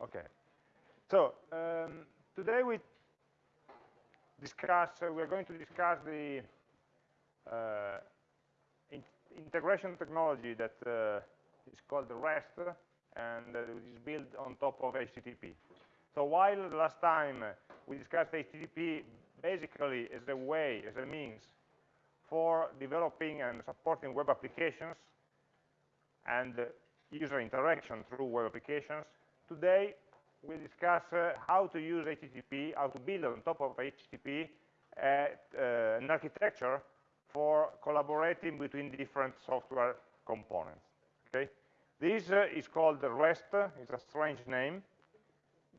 Okay. So um, today we discuss. Uh, we are going to discuss the uh, in integration technology that uh, is called the REST and is built on top of HTTP. So while last time we discussed HTTP basically as a way, as a means for developing and supporting web applications and user interaction through web applications, today we discuss uh, how to use HTTP, how to build on top of HTTP uh, uh, an architecture for collaborating between different software components. Okay, this uh, is called REST. It's a strange name,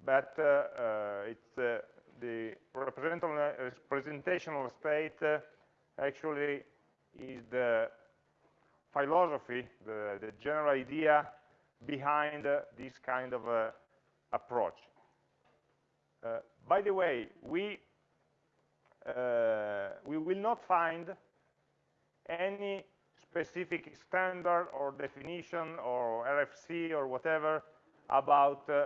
but uh, uh, it's the representational state actually is the philosophy, the, the general idea behind this kind of approach. Uh, by the way, we, uh, we will not find any specific standard or definition or RFC or whatever about uh,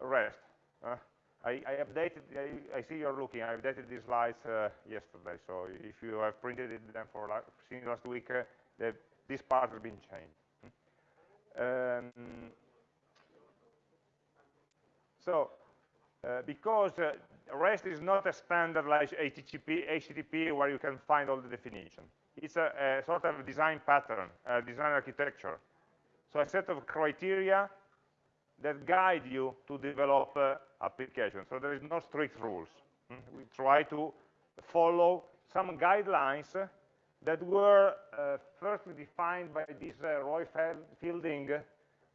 REST. Uh, I, I, updated, I, I, see you're looking, I updated these slides uh, yesterday, so if you have printed it then for since last week, uh, the, this part has been changed. Um, so, uh, because uh, REST is not a standard like HTTP, HTTP where you can find all the definition. It's a, a sort of design pattern, design architecture. So a set of criteria that guide you to develop uh, applications. So there is no strict rules. Mm, we try to follow some guidelines that were uh, first defined by this uh, Roy Fielding.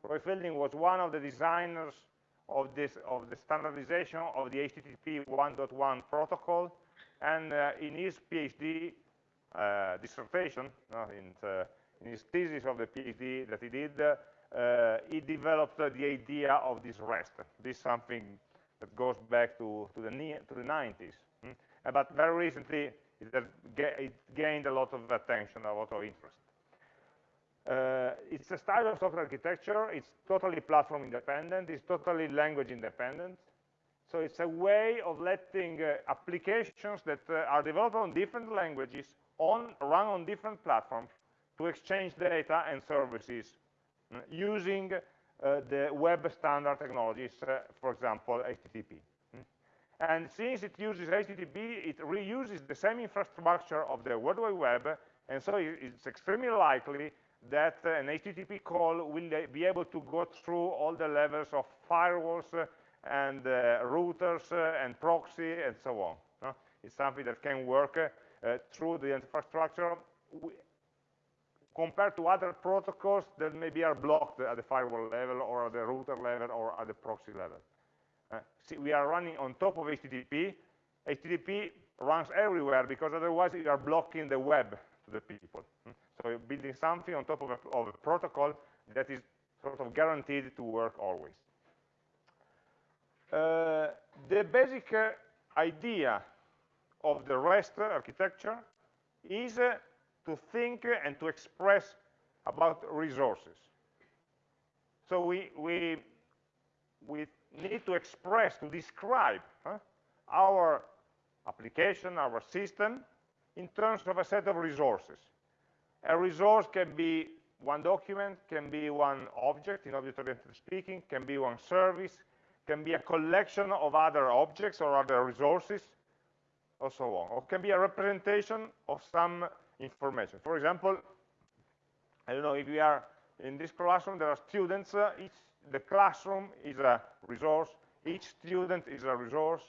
Roy Fielding was one of the designers of this of the standardization of the HTTP 1.1 protocol, and uh, in his PhD uh, dissertation, uh, in, in, his thesis of the PhD that he did, uh, he developed the idea of this REST. This is something that goes back to, to, the, to the 90s. Hmm? But very recently, it, it, gained a lot of attention, a lot of interest. Uh, it's a style of software architecture. It's totally platform independent. It's totally language independent. So it's a way of letting uh, applications that uh, are developed on different languages on run on different platforms to exchange data and services uh, using uh, the web standard technologies, uh, for example, HTTP. And since it uses HTTP, it reuses the same infrastructure of the World Wide Web, and so it's extremely likely that uh, an HTTP call will uh, be able to go through all the levels of firewalls uh, and routers and proxy and so on. It's something that can work through the infrastructure compared to other protocols that maybe are blocked at the firewall level or at the router level or at the proxy level. Uh, see, we are running on top of HTTP. HTTP runs everywhere because otherwise you are blocking the web to the people. Hmm? So you're building something on top of a, of a protocol that is sort of guaranteed to work always. Uh, the basic uh, idea of the REST architecture is uh, to think and to express about resources. So we, we, we need to express, to describe huh, our application, our system, in terms of a set of resources. A resource can be one document, can be one object, in object-oriented speaking, can be one service, can be a collection of other objects or other resources, or so on. Or can be a representation of some information. For example, I don't know, if we are in this classroom, there are students, uh, each, the classroom is a resource, each student is a resource,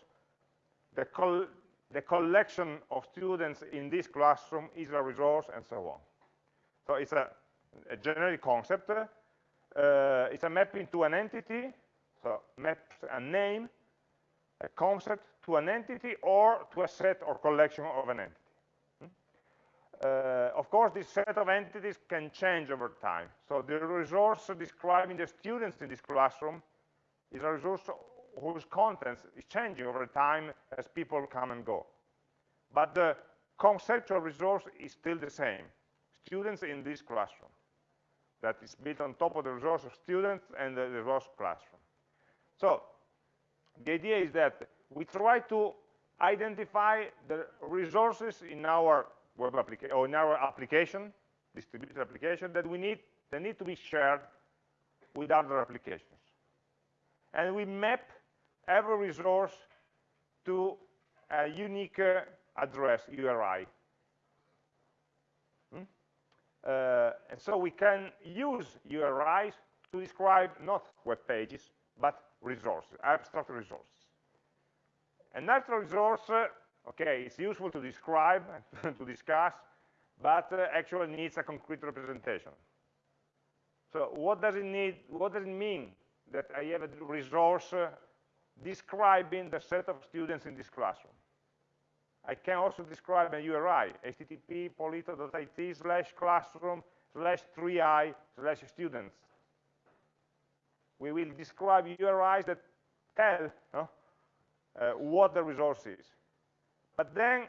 the, col the collection of students in this classroom is a resource, and so on. So it's a, a generic concept. Uh, it's a mapping to an entity, so maps a name, a concept to an entity or to a set or collection of an entity. Uh, of course, this set of entities can change over time. So the resource describing the students in this classroom is a resource whose contents is changing over time as people come and go. But the conceptual resource is still the same students in this classroom that is built on top of the resource of students and the resource classroom. So the idea is that we try to identify the resources in our web application or in our application, distributed application that we need that need to be shared with other applications. And we map every resource to a unique uh, address, URI. Hmm? Uh, and so we can use URIs to describe not web pages, but resources, abstract resources. An abstract resource, uh, okay, it's useful to describe, to discuss, but uh, actually needs a concrete representation. So what does it need, what does it mean that I have a resource uh, describing the set of students in this classroom? I can also describe a URI, http polito.it slash classroom slash 3i slash students. We will describe URIs that tell uh, what the resource is. But then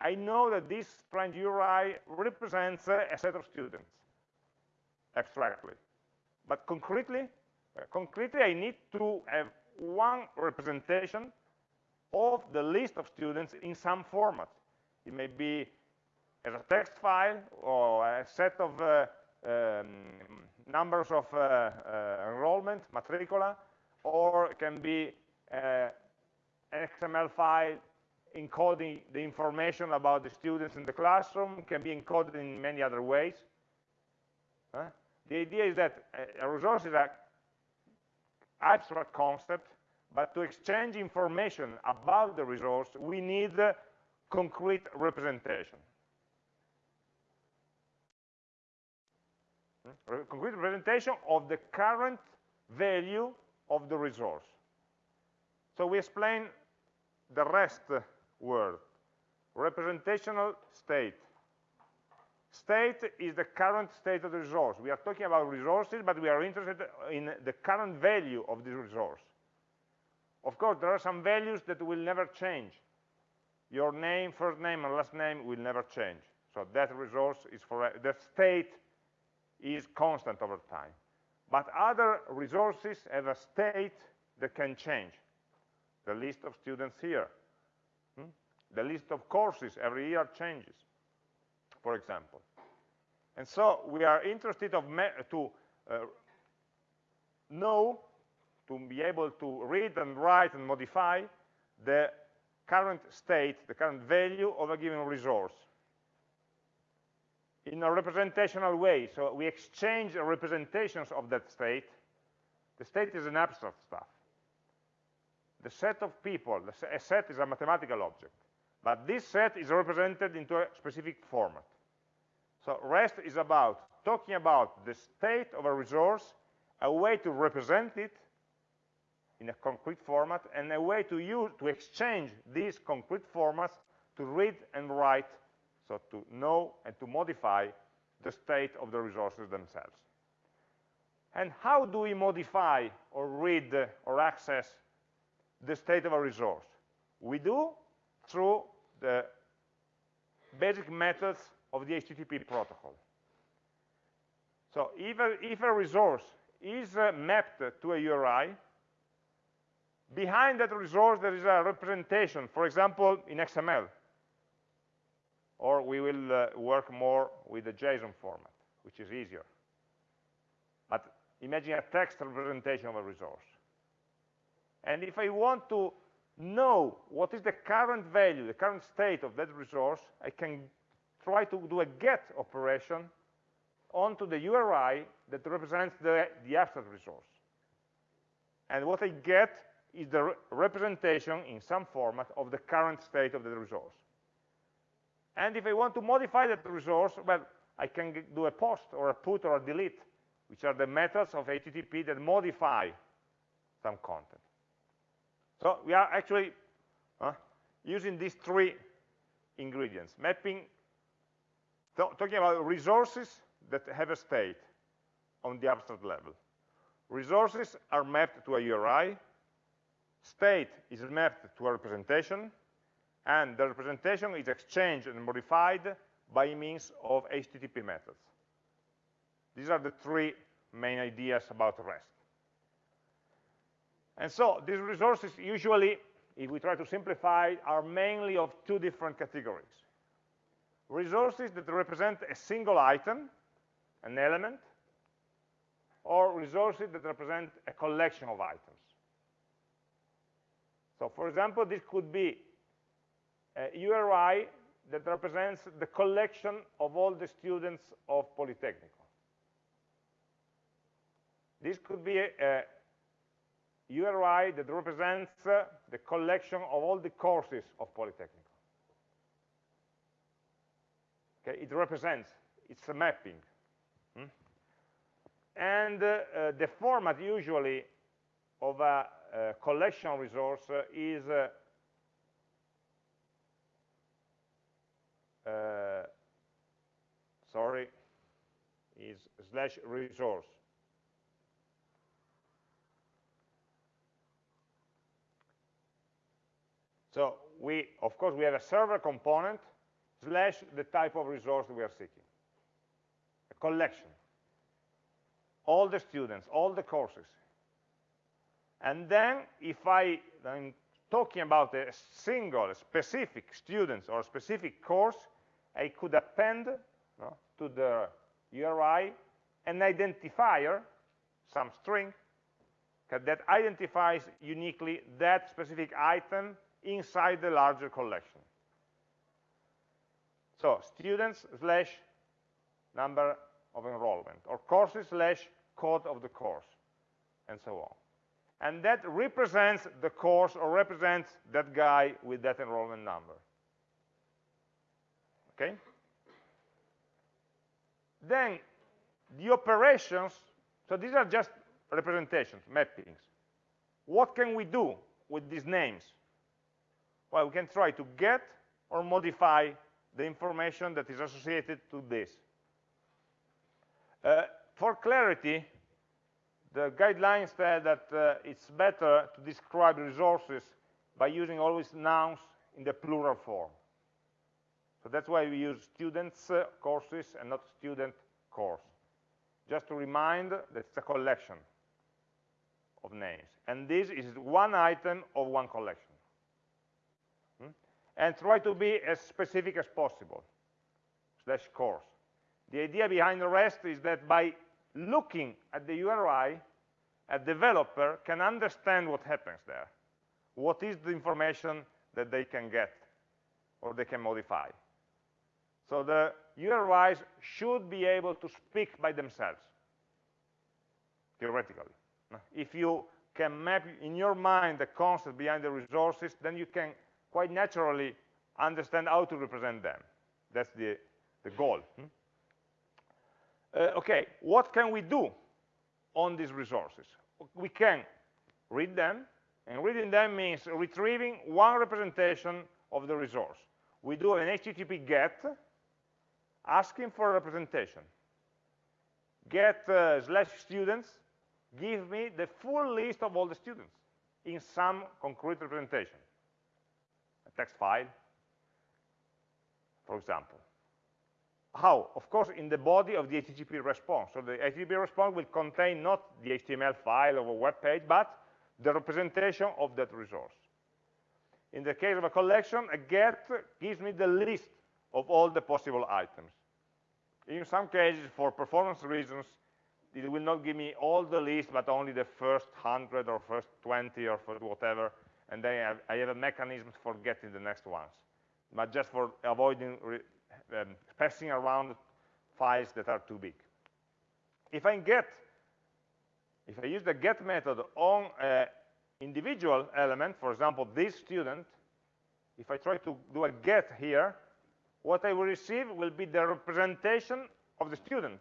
I know that this strange URI represents uh, a set of students, abstractly. But concretely, uh, concretely, I need to have one representation of the list of students in some format. It may be as a text file or a set of uh, um, numbers of uh, uh, enrollment, matricula, or it can be uh, an XML file encoding the information about the students in the classroom, can be encoded in many other ways. The idea is that uh, a resource is an abstract concept but to exchange information about the resource, we need uh, concrete representation. Hmm? Concrete representation of the current value of the resource. So we explain the rest uh, word, representational state. State is the current state of the resource. We are talking about resources, but we are interested in the current value of the resource. Of course, there are some values that will never change. Your name, first name, and last name will never change. So that resource is for the state is constant over time. But other resources have a state that can change. The list of students here. The list of courses every year changes, for example. And so we are interested to uh, know to be able to read and write and modify the current state, the current value of a given resource in a representational way. So we exchange representations of that state. The state is an abstract stuff. The set of people, a set is a mathematical object. But this set is represented into a specific format. So REST is about talking about the state of a resource, a way to represent it, in a concrete format and a way to use to exchange these concrete formats to read and write so to know and to modify the state of the resources themselves and how do we modify or read or access the state of a resource we do through the basic methods of the HTTP protocol so if a, if a resource is uh, mapped to a URI behind that resource there is a representation, for example, in XML. Or we will uh, work more with the JSON format, which is easier. But imagine a text representation of a resource. And if I want to know what is the current value, the current state of that resource, I can try to do a get operation onto the URI that represents the, the abstract resource. And what I get is the re representation in some format of the current state of the resource. And if I want to modify that resource, well, I can do a post or a put or a delete, which are the methods of HTTP that modify some content. So we are actually uh, using these three ingredients, mapping, talking about resources that have a state on the abstract level. Resources are mapped to a URI, State is mapped to a representation, and the representation is exchanged and modified by means of HTTP methods. These are the three main ideas about REST. And so these resources usually, if we try to simplify, are mainly of two different categories. Resources that represent a single item, an element, or resources that represent a collection of items. So for example, this could be a URI that represents the collection of all the students of Polytechnic. This could be a, URI that represents uh, the collection of all the courses of Polytechnic. Okay, it represents, it's a mapping. Hmm? And uh, uh, the format usually of a, a collection resource uh, is uh, uh, sorry, is slash resource. So we, of course, we have a server component slash the type of resource we are seeking. A collection. All the students, all the courses. And then if I am talking about a single, specific student or a specific course, I could append no, to the URI an identifier, some string, that identifies uniquely that specific item inside the larger collection. So students slash number of enrollment, or courses slash code of the course, and so on. And that represents the course or represents that guy with that enrollment number. Okay? Then the operations, so these are just representations, mappings. What can we do with these names? Well, we can try to get or modify the information that is associated to this. Uh, for clarity, the guidelines say that uh, it's better to describe resources by using always nouns in the plural form. So that's why we use students uh, courses and not student course. Just to remind that it's a collection of names. And this is one item of one collection and try to be as specific as possible, slash course. The idea behind the rest is that by looking at the URI, a developer can understand what happens there. What is the information that they can get or they can modify. So the URIs should be able to speak by themselves, theoretically. If you can map in your mind the concept behind the resources, then you can quite naturally understand how to represent them. That's the, the goal. Hmm? Uh, okay, what can we do on these resources? We can read them, and reading them means retrieving one representation of the resource. We do an HTTP GET, asking for a representation. Get uh, slash students, give me the full list of all the students in some concrete representation text file, for example. How? Of course, in the body of the HTTP response. So the HTTP response will contain not the HTML file of a web page, but the representation of that resource. In the case of a collection, a get gives me the list of all the possible items. In some cases, for performance reasons, it will not give me all the list, but only the first 100 or first 20 or first whatever and then I have, I have a mechanism for getting the next ones, but just for avoiding um, passing around files that are too big. If I get, if I use the get method on an individual element, for example, this student, if I try to do a get here, what I will receive will be the representation of the student.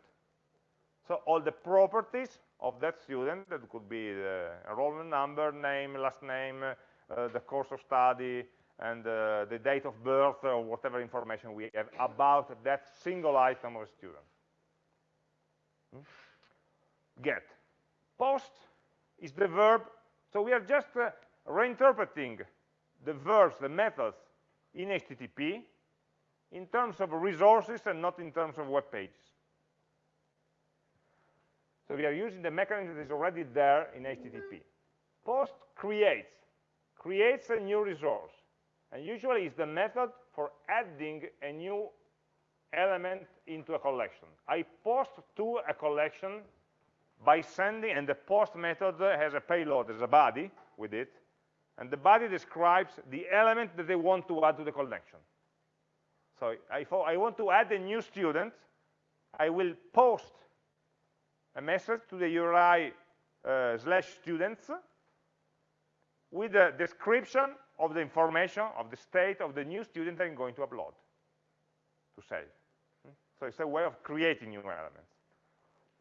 So all the properties of that student, that could be the enrollment number, name, last name, the course of study, and uh, the date of birth or whatever information we have about that single item of a student. Hmm? Get. Post is the verb, so we are just uh, reinterpreting the verbs, the methods in HTTP in terms of resources and not in terms of web pages. So we are using the mechanism that is already there in HTTP. Post creates, creates a new resource. And usually it's the method for adding a new element into a collection. I post to a collection by sending, and the post method has a payload, there's a body with it, and the body describes the element that they want to add to the collection. So if I want to add a new student, I will post a message to the URI uh, slash students with a description of the information of the state of the new student I'm going to upload, to save. Hmm? So it's a way of creating new elements.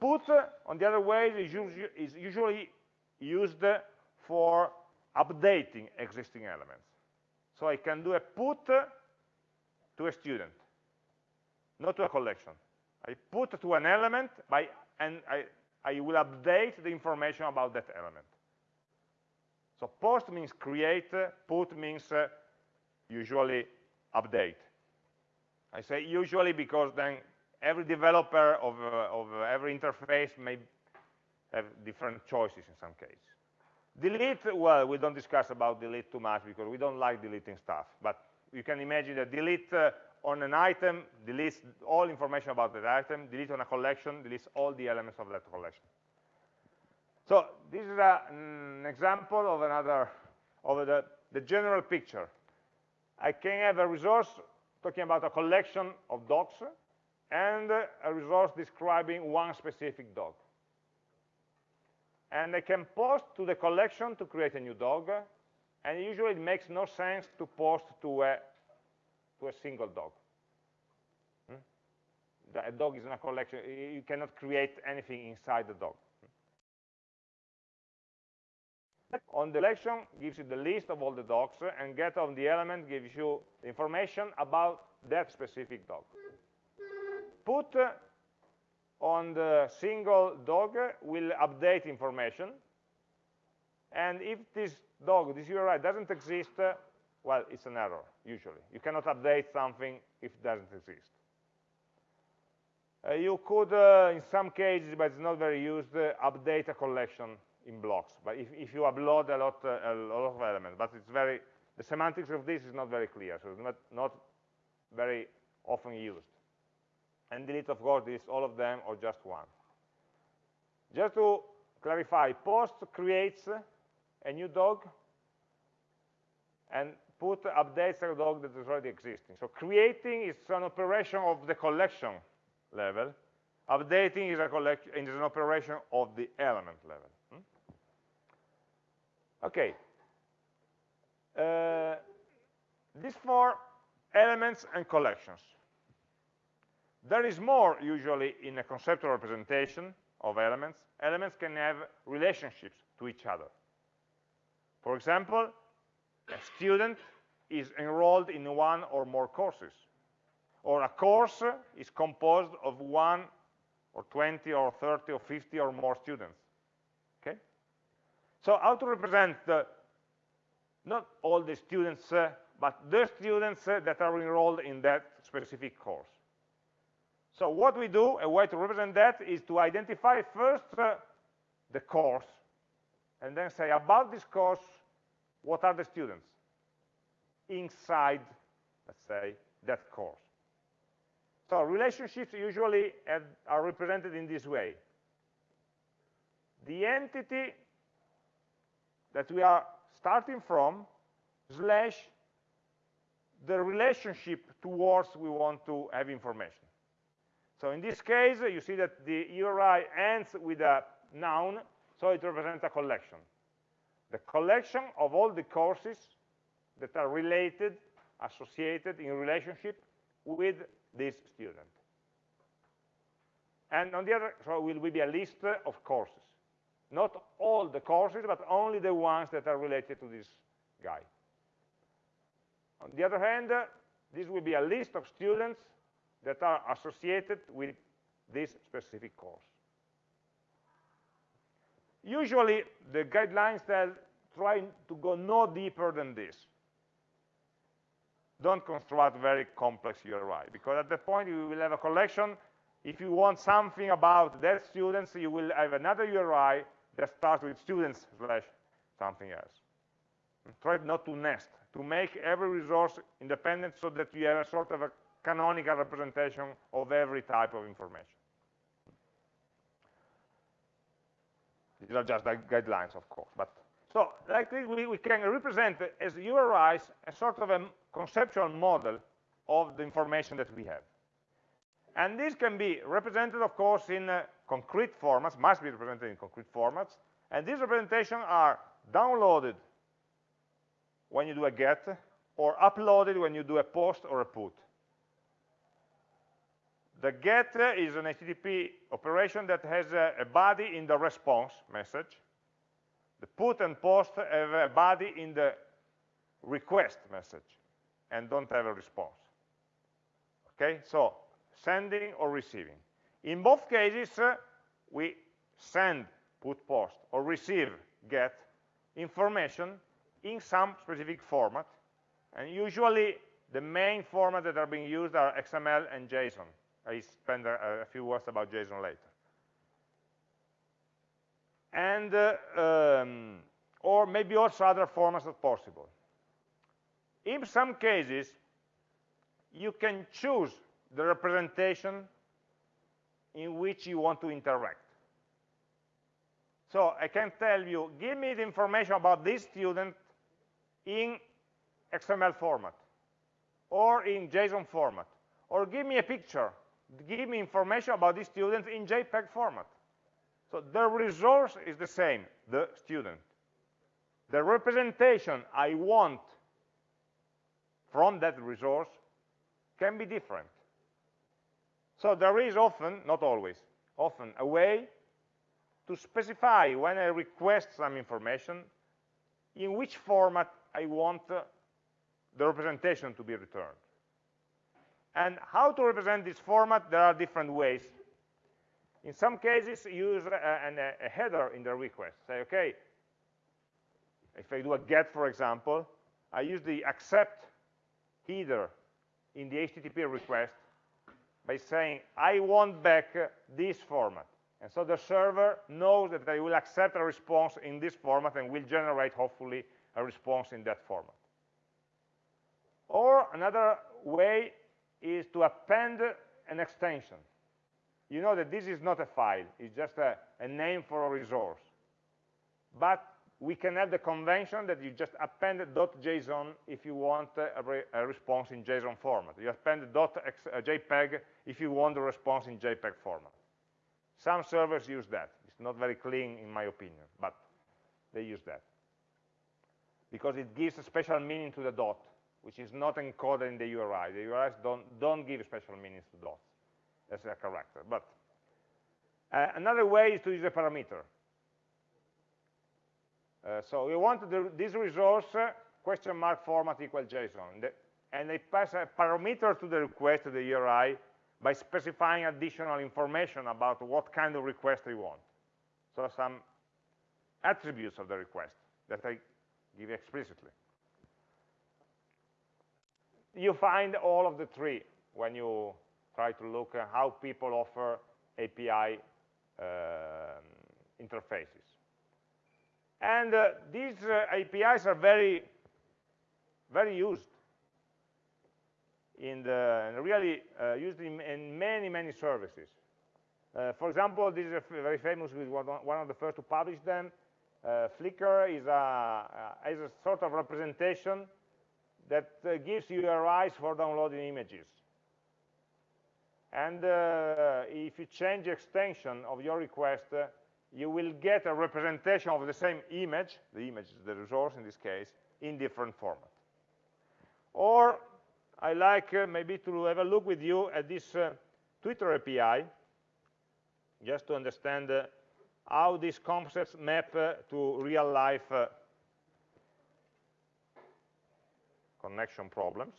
Put, uh, on the other way, is usually used uh, for updating existing elements. So I can do a put uh, to a student, not to a collection. I put to an element by, and I, I will update the information about that element. So post means create, put means uh, usually update. I say usually because then every developer of, uh, of uh, every interface may have different choices in some case. Delete, well, we don't discuss about delete too much because we don't like deleting stuff. But you can imagine that delete uh, on an item deletes all information about that item, delete on a collection, deletes all the elements of that collection. So this is a, an example of another, of the, the general picture. I can have a resource talking about a collection of dogs and a resource describing one specific dog. And I can post to the collection to create a new dog, and usually it makes no sense to post to a, to a single dog. Hmm? A dog is in a collection, you cannot create anything inside the dog. On the collection gives you the list of all the dogs, and get on the element gives you information about that specific dog. Put on the single dog will update information, and if this dog, this URI doesn't exist, well, it's an error, usually. You cannot update something if it doesn't exist. Uh, you could, uh, in some cases, but it's not very used, uh, update a collection in blocks. But if, if you upload a lot, uh, a lot of elements, but it's very, the semantics of this is not very clear, so it's not, not very often used. And delete, of course, is all of them or just one. Just to clarify, post creates a new dog and put updates a dog that is already existing. So creating is an operation of the collection level. Updating is, a is an operation of the element level. Okay. Uh, these four elements and collections. There is more usually in a conceptual representation of elements. Elements can have relationships to each other. For example, a student is enrolled in one or more courses. Or a course is composed of one or 20 or 30 or 50 or more students. So how to represent the, not all the students, uh, but the students uh, that are enrolled in that specific course. So what we do, a way to represent that is to identify first uh, the course, and then say about this course, what are the students inside, let's say, that course. So relationships usually have, are represented in this way. The entity that we are starting from slash the relationship towards we want to have information. So in this case, you see that the URI ends with a noun, so it represents a collection. The collection of all the courses that are related, associated in relationship with this student. And on the other, so will be a list of courses. Not all the courses, but only the ones that are related to this guy. On the other hand, uh, this will be a list of students that are associated with this specific course. Usually, the guidelines tell try to go no deeper than this. Don't construct very complex URI, because at that point you will have a collection. If you want something about that students, you will have another URI that starts with students slash something else. Try not to nest, to make every resource independent so that you have a sort of a canonical representation of every type of information. These are just guidelines, of course. But so like this, we, we can represent as URIs a sort of a conceptual model of the information that we have. And this can be represented, of course, in uh, concrete formats, must be represented in concrete formats. And these representations are downloaded when you do a get, or uploaded when you do a post or a put. The get is an HTTP operation that has a, a body in the response message. The put and post have a body in the request message and don't have a response. Okay, so sending or receiving. In both cases, uh, we send, put post, or receive, get, information in some specific format. And usually, the main formats that are being used are XML and JSON. I spend a, a few words about JSON later. And, uh, um, or maybe also other formats as possible. In some cases, you can choose the representation in which you want to interact. So I can tell you, give me the information about this student in XML format, or in JSON format, or give me a picture, give me information about this student in JPEG format. So the resource is the same, the student. The representation I want from that resource can be different. So there is often, not always, often a way to specify when I request some information in which format I want uh, the representation to be returned. And how to represent this format, there are different ways. In some cases, use a, a, a header in the request. Say, okay, if I do a get, for example, I use the accept header in the HTTP request by saying, I want back this format. And so the server knows that I will accept a response in this format and will generate, hopefully, a response in that format. Or another way is to append an extension. You know that this is not a file, it's just a, a name for a resource. But we can have the convention that you just append .json if you want a, re a response in JSON format. You append .jpeg if you want a response in JPEG format. Some servers use that. It's not very clean in my opinion, but they use that. Because it gives a special meaning to the dot, which is not encoded in the URI. The URIs don't, don't give special meanings to dots as a character. But uh, another way is to use a parameter. Uh, so we want the, this resource uh, question mark format equal JSON. The, and they pass a parameter to the request to the URI by specifying additional information about what kind of request they want. So some attributes of the request that I give explicitly. You find all of the three when you try to look at how people offer API uh, um, interfaces. And uh, these uh, APIs are very, very used in the really uh, used in, in, many, many services. Uh, for example, this is very famous with one, of the first to publish them. Uh, Flickr is a, uh, is a sort of representation that gives you URIs for downloading images. And if you change the extension of your request, you will get a representation of the same image, the image is the resource in this case, in different format. Or I like uh, maybe to have a look with you at this uh, Twitter API, just to understand uh, how these concepts map uh, to real life uh, connection problems.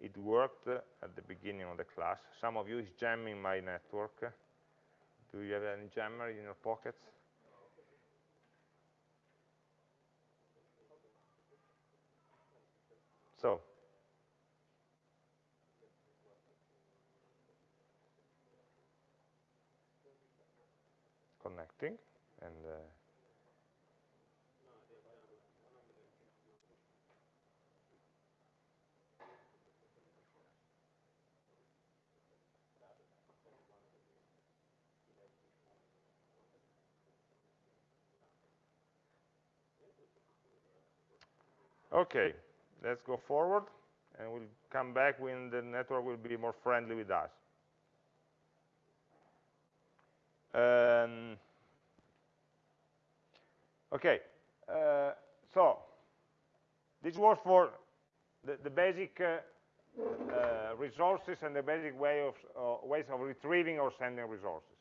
It worked at the beginning of the class. Some of you is jamming my network. Do you have any jammer in your pockets? So, connecting, and uh, Okay, let's go forward, and we'll come back when the network will be more friendly with us. Um, okay, uh, so this was for the, the basic uh, uh, resources and the basic way of, uh, ways of retrieving or sending resources.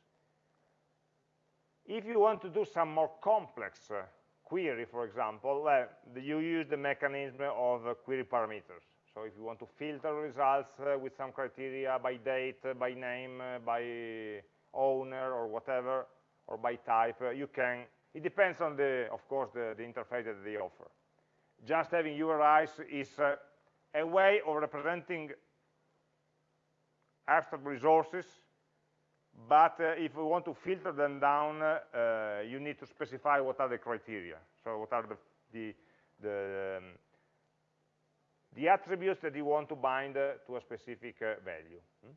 If you want to do some more complex uh, query, for example, well, you use the mechanism of uh, query parameters. So if you want to filter results uh, with some criteria by date, uh, by name, by owner, or whatever, or by type, you can. It depends on the, of course, the, the interface that they offer. Just having URIs is a way of representing abstract resources, but uh, if we want to filter them down, uh, you need to specify what are the criteria. So what are the, the, the, um, the attributes that you want to bind uh, to a specific uh, value. Hmm?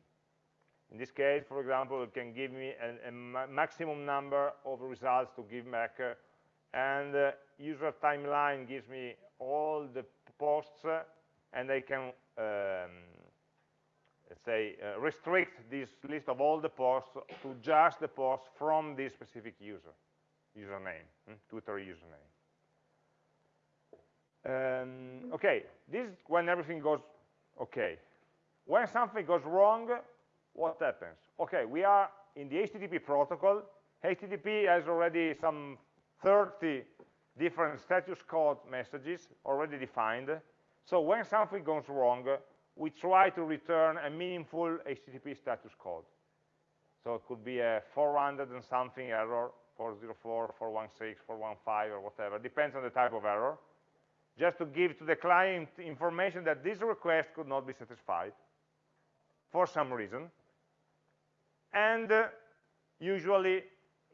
In this case, for example, it can give me a, a maximum number of results to give back, uh, and uh, user timeline gives me all the posts and I can, um, let's say, uh, restrict this list of all the posts to just the posts from this specific user, username, hmm? Twitter username. Um, okay, this is when everything goes okay. When something goes wrong, what happens? Okay, we are in the HTTP protocol. HTTP has already some 30 different status code messages already defined. So when something goes wrong, we try to return a meaningful HTTP status code. So it could be a 400 and something error, 404, 416, 415, or whatever, depends on the type of error, just to give to the client information that this request could not be satisfied for some reason. And uh, usually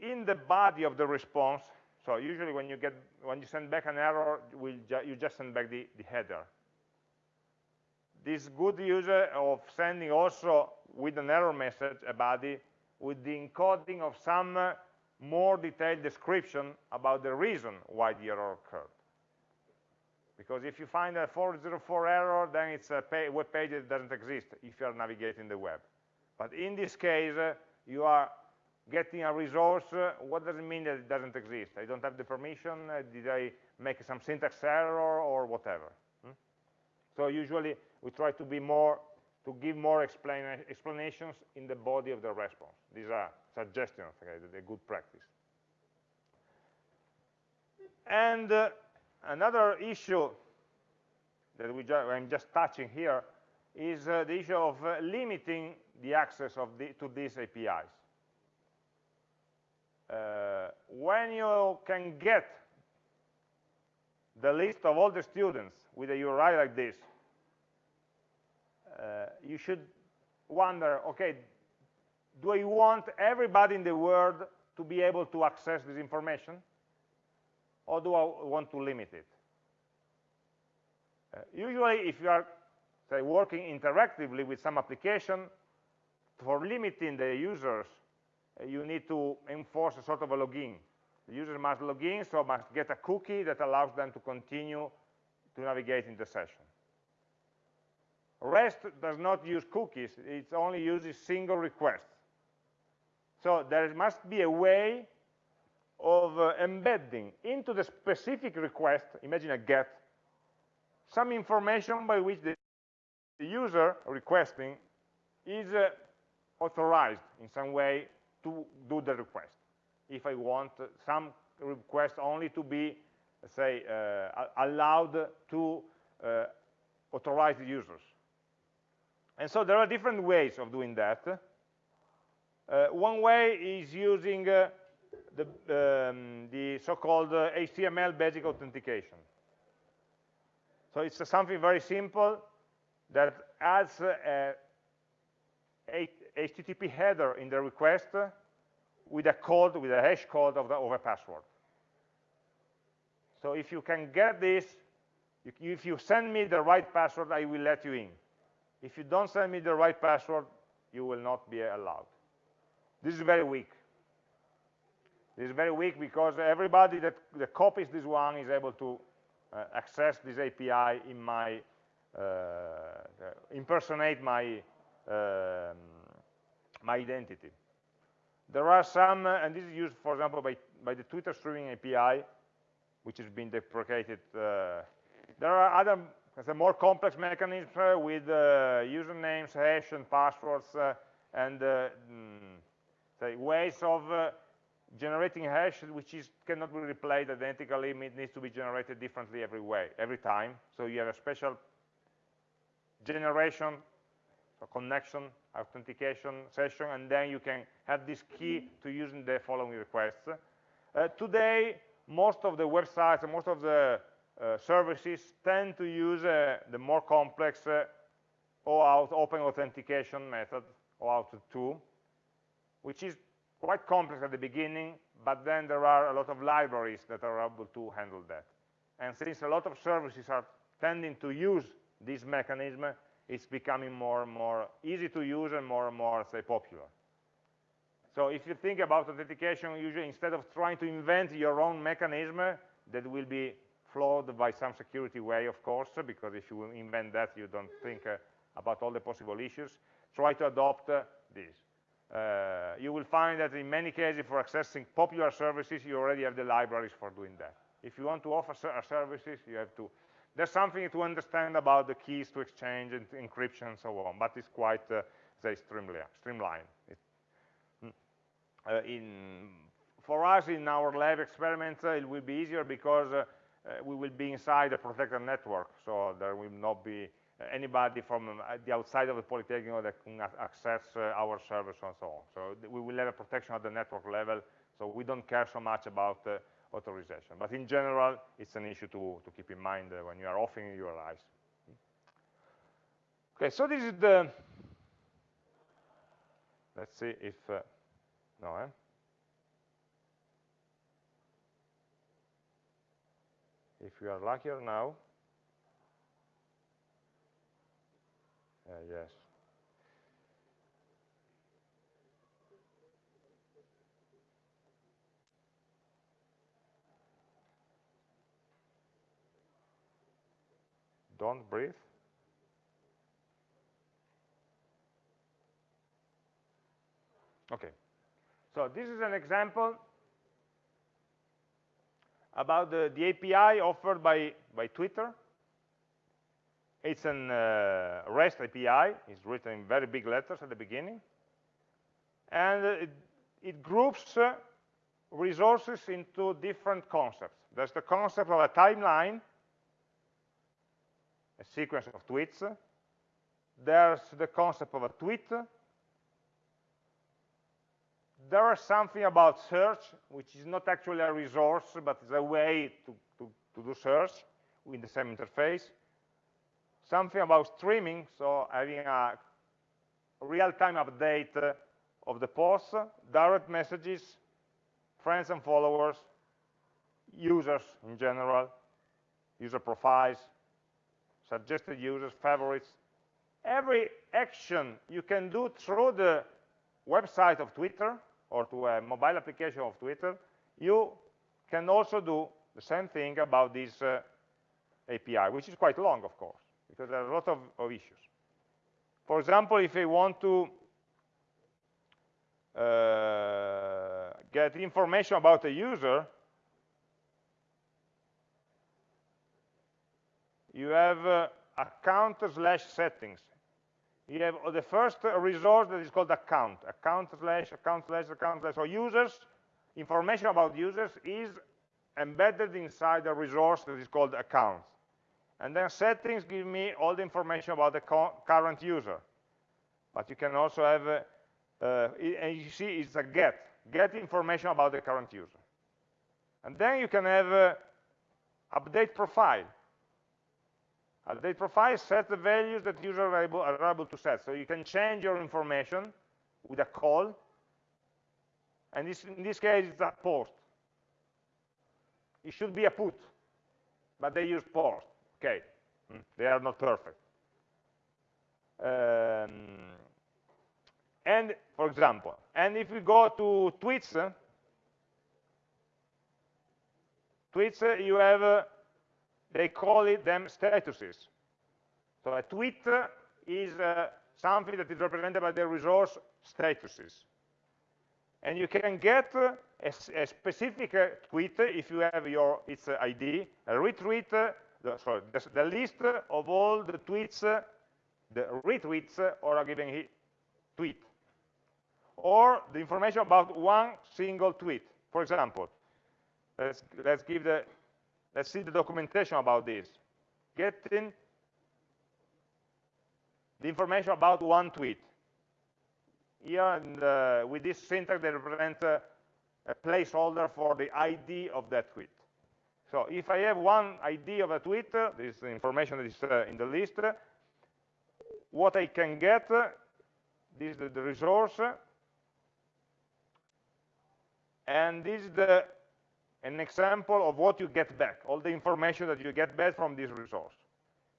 in the body of the response, so usually when you get when you send back an error, ju you just send back the, the header this good user of sending also with an error message a body with the encoding of some uh, more detailed description about the reason why the error occurred. Because if you find a 404 error, then it's a pay, web page that doesn't exist if you are navigating the web. But in this case, uh, you are getting a resource. Uh, what does it mean that it doesn't exist? I don't have the permission. Uh, did I make some syntax error or whatever? Hmm? So usually we try to be more to give more explain, explanations in the body of the response. These are suggestions, okay, a good practice. And uh, another issue that we ju I'm just touching here is uh, the issue of uh, limiting the access of the, to these APIs. Uh, when you can get the list of all the students with a URI like this, you should wonder, okay, do I want everybody in the world to be able to access this information? Or do I want to limit it? Uh, usually, if you are, say, working interactively with some application, for limiting the users, uh, you need to enforce a sort of a login. The user must log in, so must get a cookie that allows them to continue to navigate in the session. REST does not use cookies, it only uses single requests. So there must be a way of uh, embedding into the specific request, imagine a get, some information by which the, the user requesting is uh, authorized in some way to do the request. If I want some request only to be, say, uh, allowed to uh, authorize the users. And so there are different ways of doing that. Uh, one way is using uh, the, um, the so-called uh, HTML basic authentication. So it's something very simple that adds a, a HTTP header in the request with a code, with a hash code of, the, of a password. So if you can get this, if you send me the right password, I will let you in. If you don't send me the right password, you will not be allowed. This is very weak. This is very weak because everybody that, that copies this one is able to uh, access this API in my, uh, uh, impersonate my, um, my identity. There are some, uh, and this is used, for example, by, by the Twitter streaming API, which has been deprecated. Uh, there are other more complex mechanism uh, with uh, usernames, hash, and passwords, uh, and mm, say ways of generating hash which is, cannot be replayed identically, it needs to be generated differently every way, every time. So you have a special generation, so connection, authentication session, and then you can have this key to using the following requests. Uh, today, most of the websites, most of the services tend to use uh, the more complex uh, OAuth open authentication method, OAuth 2, which is quite complex at the beginning, but then there are a lot of libraries that are able to handle that. And since a lot of services are tending to use this mechanism, it's becoming more and more easy to use and more and more, say, popular. So if you think about authentication, usually instead of trying to invent your own mechanism that will be flawed by some security way, of course, because if you invent that, you don't think uh, about all the possible issues, try to adopt uh, this. Uh, you will find that in many cases for accessing popular services you already have the libraries for doing that. If you want to offer ser services you have to there's something to understand about the keys to exchange and encryption and so on but it's quite uh, say streamlined it, mm, uh, in for us in our lab experiments uh, it will be easier because uh, uh, we will be inside a protected network so there will not be anybody from um, the outside of the Polytechnic that can access uh, our servers and so on. So we will have a protection at the network level, so we don't care so much about uh, authorization. But in general, it's an issue to, to keep in mind uh, when you are offering URIs. Okay, so this is the, let's see if, uh, no, eh? If you are luckier now, Uh, yes. Don't breathe. Okay. So this is an example about the, the API offered by, by Twitter it's an uh, REST API. It's written in very big letters at the beginning. And it, it groups uh, resources into different concepts. There's the concept of a timeline, a sequence of tweets. There's the concept of a tweet. There is something about search, which is not actually a resource, but it's a way to, to, to do search in the same interface something about streaming, so having a real-time update uh, of the posts, direct messages, friends and followers, users in general, user profiles, suggested users, favorites. Every action you can do through the website of Twitter or to a mobile application of Twitter, you can also do the same thing about this uh, API, which is quite long, of course because there are a lot of, of issues. For example, if I want to uh, get information about a user, you have uh, account slash settings. You have the first resource that is called account, account slash, account slash, account slash. So users, information about users is embedded inside a resource that is called account. And then settings give me all the information about the current user. But you can also have, uh, uh, and you see it's a get, get information about the current user. And then you can have uh, update profile. Update profile sets the values that users are able, are able to set. So you can change your information with a call. And this, in this case, it's a post. It should be a put, but they use post. Okay, mm, they are not perfect. Um, and for example, and if we go to tweets, uh, tweets uh, you have uh, they call it them statuses. So a tweet is uh, something that is represented by the resource statuses. And you can get a, a specific uh, tweet if you have your its uh, ID, a retweet, uh, the, sorry, the, the, list of all the tweets, the retweets or a given tweet. Or the information about one single tweet. For example, let's, let's give the, let's see the documentation about this. Getting the information about one tweet. Here, the, with this syntax, they represent uh, a placeholder for the ID of that tweet. So if I have one ID of a tweet, uh, this information that is uh, in the list, what I can get, this is the, the resource, and this is the, an example of what you get back, all the information that you get back from this resource.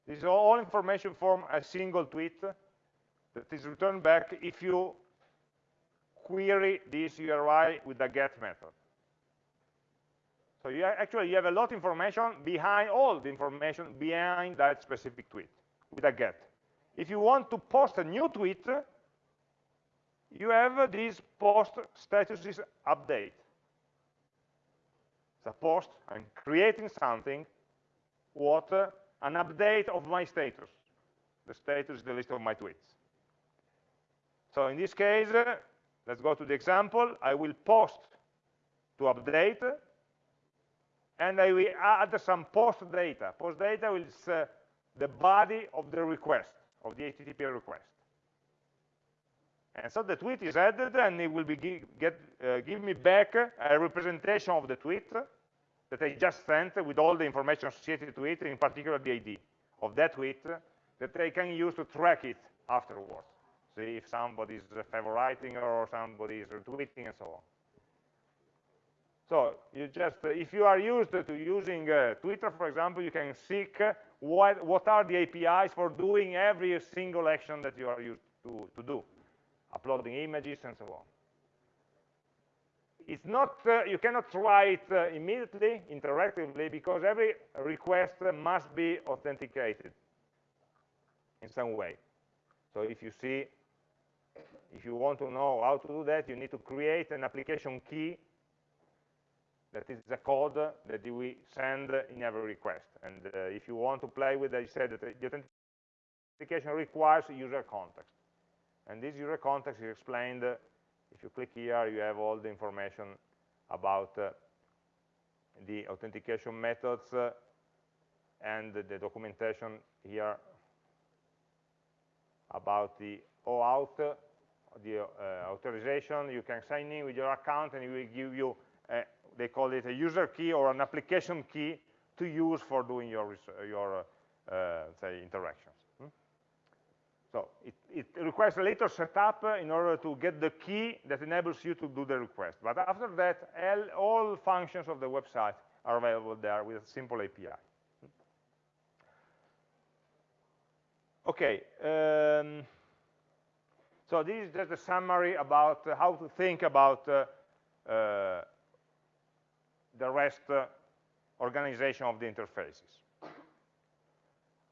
This is all information from a single tweet that is returned back if you query this URI with the get method. So you actually you have a lot of information behind all the information behind that specific tweet with a get. If you want to post a new tweet, you have this post statuses update. Post, I'm creating something, what an update of my status. The status is the list of my tweets. So in this case, uh, let's go to the example. I will post to update, and I will add some post data. Post data is uh, the body of the request, of the HTTP request. And so the tweet is added, and it will be give, get, uh, give me back a representation of the tweet that I just sent with all the information associated to it, in particular the ID of that tweet, that I can use to track it afterwards. See if somebody is favoriting or somebody is retweeting and so on. So you just, if you are used to using uh, Twitter, for example, you can seek what, what are the APIs for doing every single action that you are used to, to do, uploading images and so on it's not, uh, you cannot try it uh, immediately, interactively, because every request must be authenticated in some way. So if you see, if you want to know how to do that, you need to create an application key that is the code that we send in every request. And uh, if you want to play with it, I said that the authentication requires user context. And this user context is explained if you click here, you have all the information about uh, the authentication methods uh, and the, documentation here about the OAuth, the uh, authorization. You can sign in with your account and it will give you, a, they call it a user key or an application key to use for doing your, your uh, say, interactions. So it, it, requires a little setup in order to get the key that enables you to do the request. But after that, all functions of the website are available there with a simple API. Okay, um, so this is just a summary about how to think about uh, uh, the REST uh, organization of the interfaces.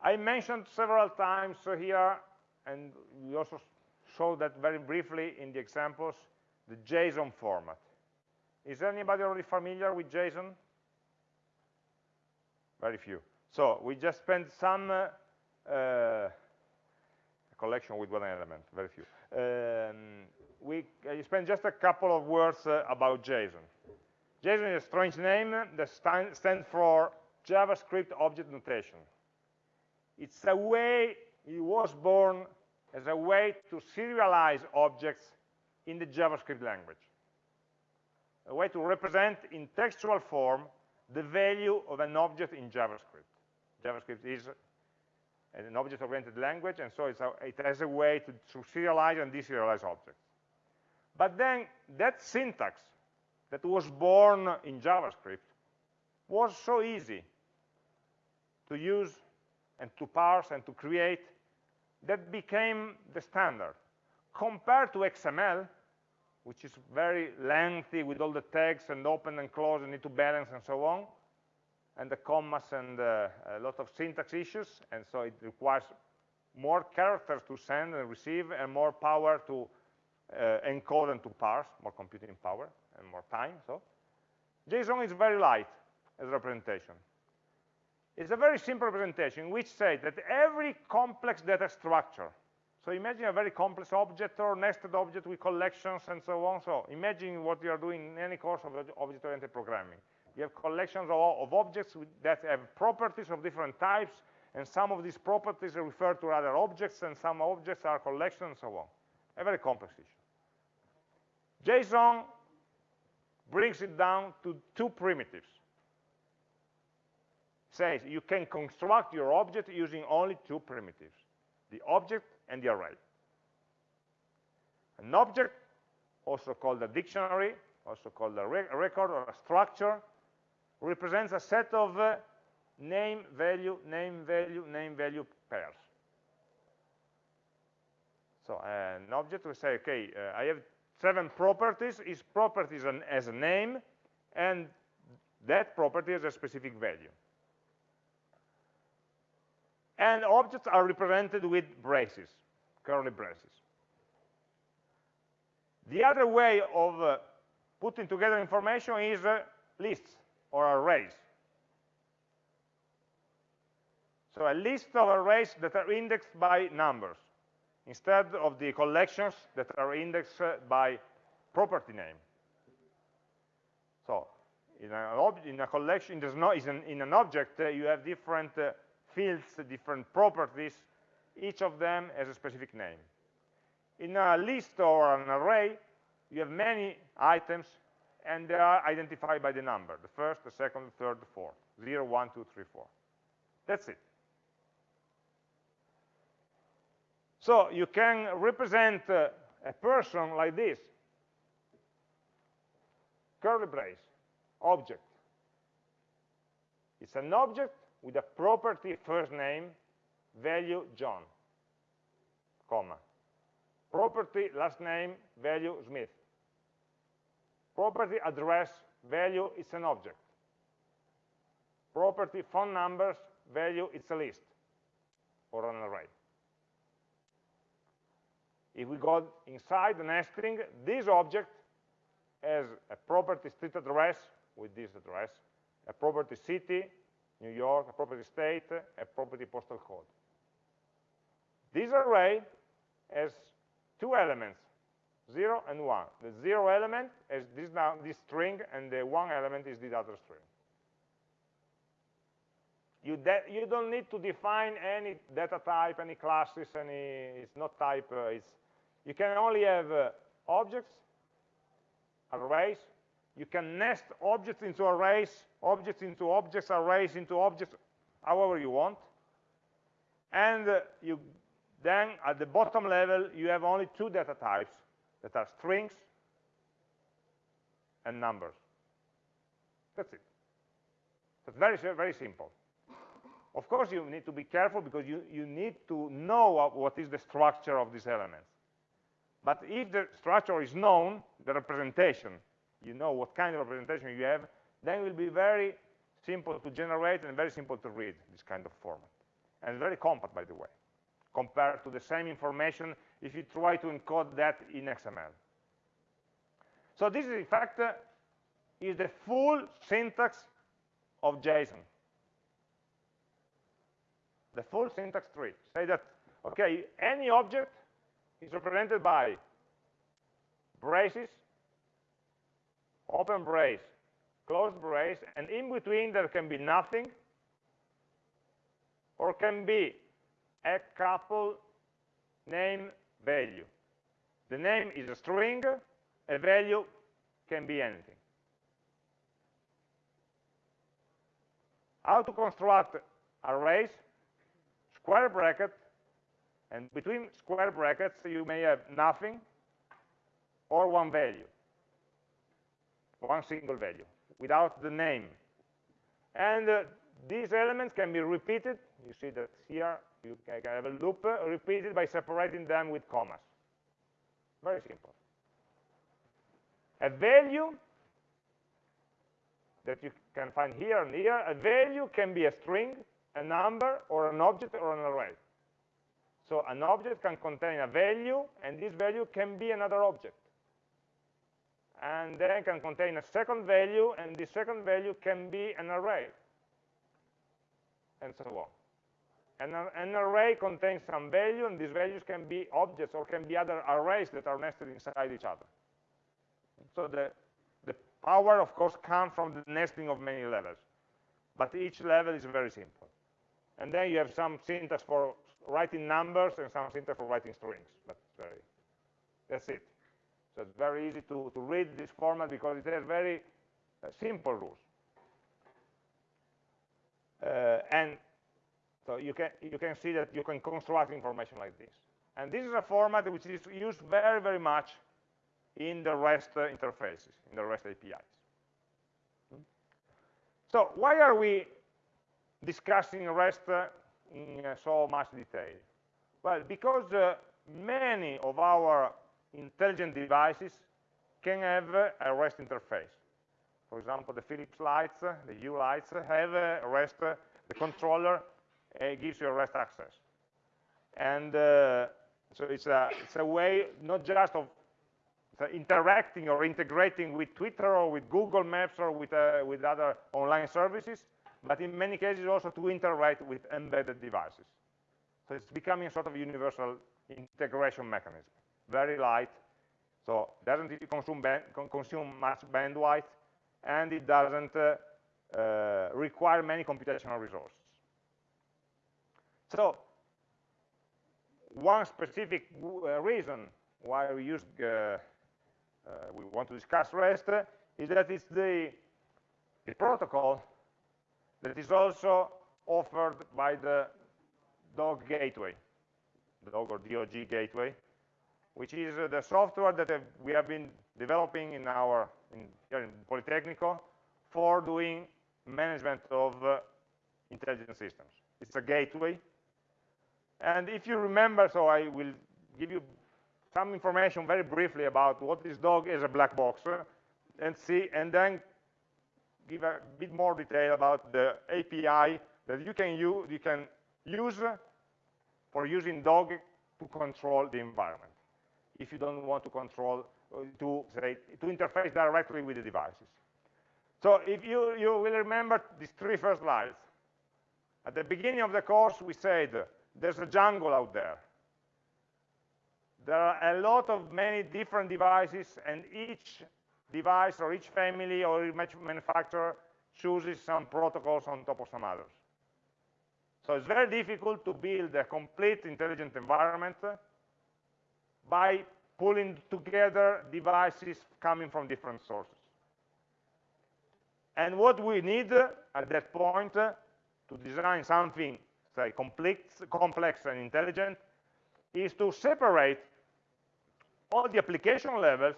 I mentioned several times here and we also showed that very briefly in the examples, the JSON format. Is anybody already familiar with JSON? Very few. So we just spent some uh, uh, collection with one element, very few. Um, we uh, spent just a couple of words uh, about JSON. JSON is a strange name that stand, stands for JavaScript Object Notation. It's a way, it was born as a way to serialize objects in the JavaScript language. A way to represent in textual form the value of an object in JavaScript. JavaScript is an object-oriented language, and so a, it has a way to, to serialize and deserialize objects. But then that syntax that was born in JavaScript was so easy to use and to parse and to create that became the standard. Compared to XML, which is very lengthy with all the tags and open and close and need to balance and so on, and the commas and uh, a lot of syntax issues, and so it requires more characters to send and receive and more power to uh, encode and to parse, more computing power and more time. So JSON is very light as representation. It's a very simple representation which says that every complex data structure, so imagine a very complex object or nested object with collections and so on. So imagine what you are doing in any course of object-oriented programming. You have collections of, of objects that have properties of different types, and some of these properties refer to other objects, and some objects are collections, and so on. A very complex issue. JSON brings it down to two primitives. Says you can construct your object using only two primitives, the object and the array. An object, also called a dictionary, also called a, record or a structure, represents a set of uh, name, value, name, value, name, value pairs. So uh, an object will say, okay, uh, I have seven properties. Each property an, as a name, and that property has a specific value. And objects are represented with braces, curly braces. The other way of uh, putting together information is uh, lists or arrays. So a list of arrays that are indexed by numbers instead of the collections that are indexed by property name. So in, a, in a, collection, there's no, in, in an object, uh, you have different uh, fields, different properties. Each of them has a specific name. In a list or an array, you have many items and they are identified by the number, the first, the second, the third, the fourth, 0, 1, 2, 3, 4. That's it. So you can represent uh, a person like this, curly brace, object. It's an object with a property first name, value John, comma. Property last name, value Smith Property address value is an object. Property phone numbers value it's a list or an array. If we go inside the nesting, this object has a property street address with this address, a property city, New York, a property state, a property postal code. This array has two elements, 0 and 1. The 0 element is this, now, this string, and the 1 element is this other string. You, you don't need to define any data type, any classes, any, it's not type, uh, it's, you can only have uh, objects, arrays, you can nest objects into arrays, objects into objects, arrays into objects, however you want. And uh, you, then at the bottom level, you have only two data types, that are strings and numbers. That's it. It's very, very simple. Of course, you need to be careful because you, you need to know what is the structure of these elements. But if the structure is known, the representation, you know what kind of representation you have, then it will be very simple to generate and very simple to read this kind of format. And very compact, by the way compared to the same information if you try to encode that in XML. So this, is, in fact, uh, is the full syntax of JSON. The full syntax tree. Say that, okay, any object is represented by braces, open brace, closed brace, and in between there can be nothing, or can be a couple name value. The name is a string, a value can be anything. How to construct arrays, square bracket, and between square brackets you may have nothing or one value, one single value, without the name. And uh, these elements can be repeated. You see that here you can have a loop repeated by separating them with commas. Very simple. A value that you can find here and here, a value can be a string, a number, or an object, or an array. So an object can contain a value, and this value can be another object. And then can contain a second value, and this second value can be an array, and so on. And an array contains some value, and these values can be objects or can be other arrays that are nested inside each other. So the, the power, of course, comes from the nesting of many levels. But each level is very simple. And then you have some syntax for writing numbers and some syntax for writing strings. But very, that's it. So it's very easy to, to read this format because it has very uh, simple rules. Uh, and so you can, you can see that you can construct information like this. And this is a format which is used very, very much in the REST interfaces, in the REST APIs. So why are we discussing REST in uh, so much detail? Well, because uh, many of our intelligent devices can have a REST interface. For example, the Philips lights, the Hue lights have a REST, the controller it gives you REST access. And uh, so it's a, it's a way not just of interacting or integrating with Twitter or with Google Maps or with, uh, with other online services, but in many cases also to interact with embedded devices. So it's becoming a sort of universal integration mechanism, very light, so doesn't consume, consume much bandwidth, and it doesn't uh, uh, require many computational resources. So one specific uh, reason why we use uh, uh, we want to discuss REST is that it's the, the protocol that is also offered by the DOG gateway, DOG or DOG gateway, which is uh, the software that have, we have been developing in our in, here in Politecnico for doing management of uh, intelligent systems. It's a gateway and if you remember, so I will give you some information very briefly about what this dog is a black box, uh, and see, and then give a bit more detail about the API that you can use, you can use for using dog to control the environment. If you don't want to control, uh, to say, to interface directly with the devices. So if you, you will remember these three first slides. At the beginning of the course, we said there's a jungle out there. There are a lot of many different devices, and each device or each family or each manufacturer chooses some protocols on top of some others. So it's very difficult to build a complete intelligent environment by pulling together devices coming from different sources. And what we need uh, at that point uh, to design something say, complex, complex and intelligent, is to separate all the application levels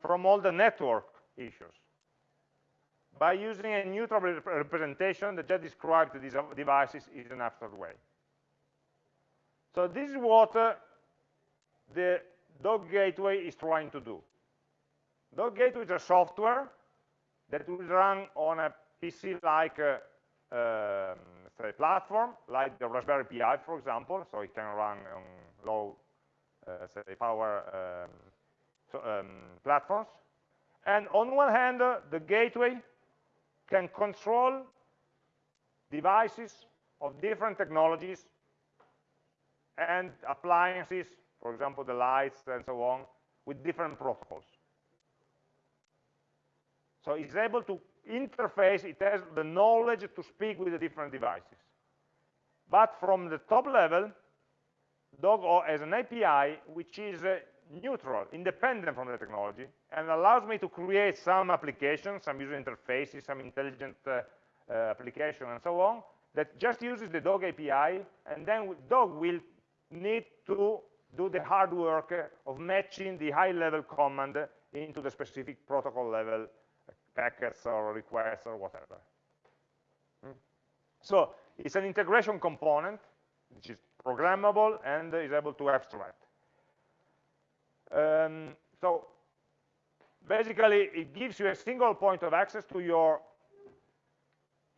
from all the network issues by using a neutral representation that just describes these uh, devices in an abstract way. So this is what uh, the dog gateway is trying to do. Dog gateway is a software that will run on a PC like uh, um, platform, like the Raspberry Pi, for example, so it can run on low, uh, say, power um, so, um, platforms. And on one hand, uh, the gateway can control devices of different technologies and appliances, for example, the lights and so on, with different protocols. So it's able to interface, it has the knowledge to speak with the different devices. But from the top level, Dogo has an API which is uh, neutral, independent from the technology, and allows me to create some applications, some user interfaces, some intelligent uh, uh, application, and so on, that just uses the Dog API, and then Dog will need to do the hard work of matching the high-level command into the specific protocol level packets or requests or whatever. Mm. So it's an integration component, which is programmable and is able to abstract. Um, so basically it gives you a single point of access to your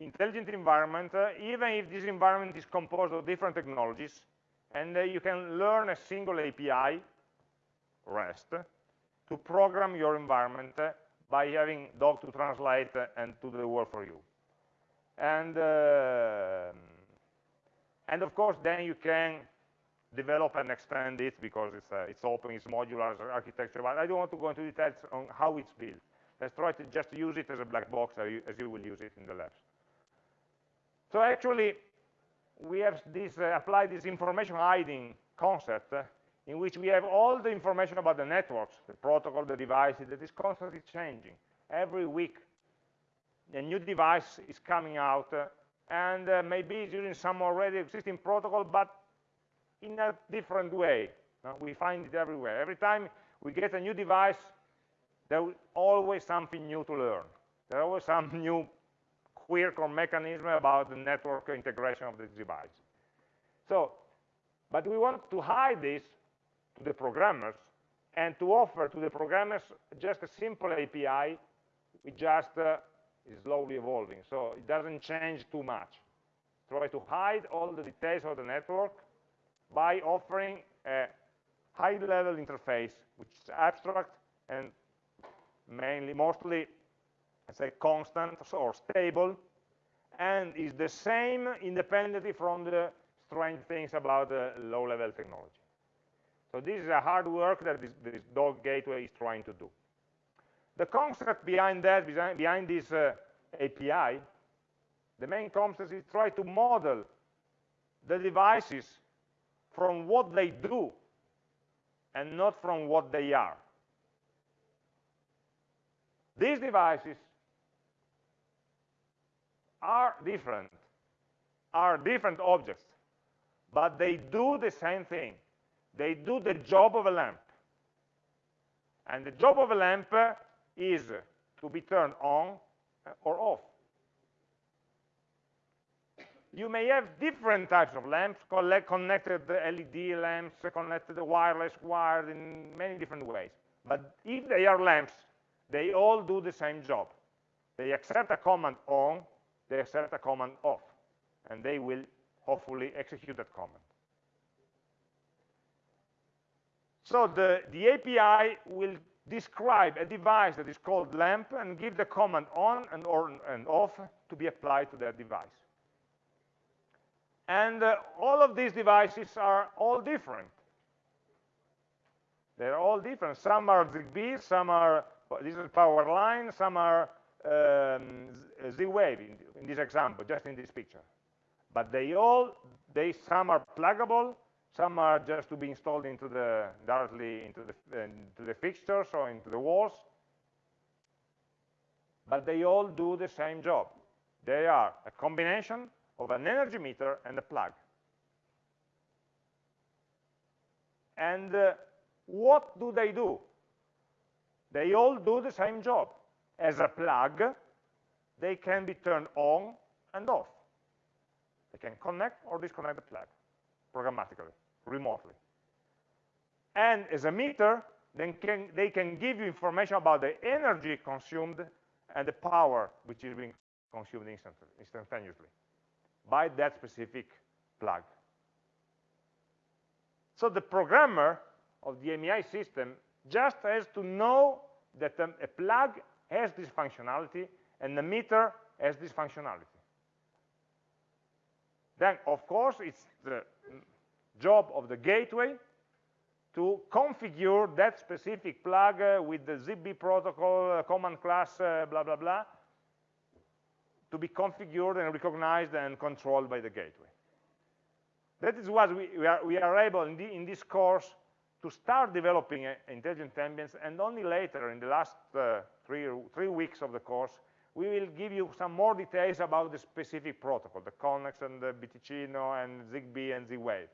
intelligent environment, uh, even if this environment is composed of different technologies, and uh, you can learn a single API, REST, to program your environment uh, by having Dog to translate uh, and to do the work for you. And, uh, and of course, then you can develop and extend it because it's, uh, it's open, it's modular architecture, but I don't want to go into details on how it's built. Let's try to just use it as a black box as you, as you will use it in the labs. So actually, we have this uh, applied this information hiding concept uh, in which we have all the information about the networks, the protocol, the devices that is constantly changing. Every week, a new device is coming out, uh, and uh, maybe it's using some already existing protocol, but in a different way. we find it everywhere. Every time we get a new device, there's always something new to learn. There's always some new quirk or mechanism about the network integration of the device. So, but we want to hide this to the programmers and to offer to the programmers just a simple API which just uh, is slowly evolving. So it doesn't change too much. Try to hide all the details of the network by offering a high-level interface, which is abstract and mainly, mostly, let's say, constant or stable, and is the same independently from the strange things about the low-level technology. So this is a hard work that this, this dog gateway is trying to do. The concept behind that, behind this uh, API, the main concept is try to model the devices from what they do and not from what they are. These devices are different, are different objects, but they do the same thing. They do the job of a lamp. And the job of a lamp is to be turned on uh, or off you may have different types of lamps, connected LED lamps, connected wireless, wired in many different ways. But if they are lamps, they all do the same job. They accept a command on, they accept a command off, and they will hopefully execute that command. So the, the API will describe a device that is called lamp and give the command on and, or, and off to be applied to that device. And uh, all of these devices are all different. They're all different. Some are ZigBee, some are, this is power line, some are um, Z-Wave in, this example, just in this picture. But they all, they some are pluggable, some are just to be installed into the, directly into the, into the fixtures or into the walls. But they all do the same job. They are a combination of an energy meter and a plug. And uh, what do they do? They all do the same job. As a plug, they can be turned on and off. They can connect or disconnect the plug programmatically, remotely. And as a meter, then can, they can give you information about the energy consumed and the power which is being consumed instantaneously by that specific plug. So the programmer of the AMI system just has to know that um, a plug has this functionality and the meter has this functionality. Then, of course, it's the job of the gateway to configure that specific plug uh, with the ZigBee protocol, uh, command class, uh, blah, blah, blah, to be configured and recognized and controlled by the gateway. That is what we, we, are, we are, able in, the, in, this course to start developing intelligent ambience and only later in the last uh, three, three weeks of the course we will give you some more details about the specific protocol, the Konnex and the BTicino and ZigBee and Z-Wave.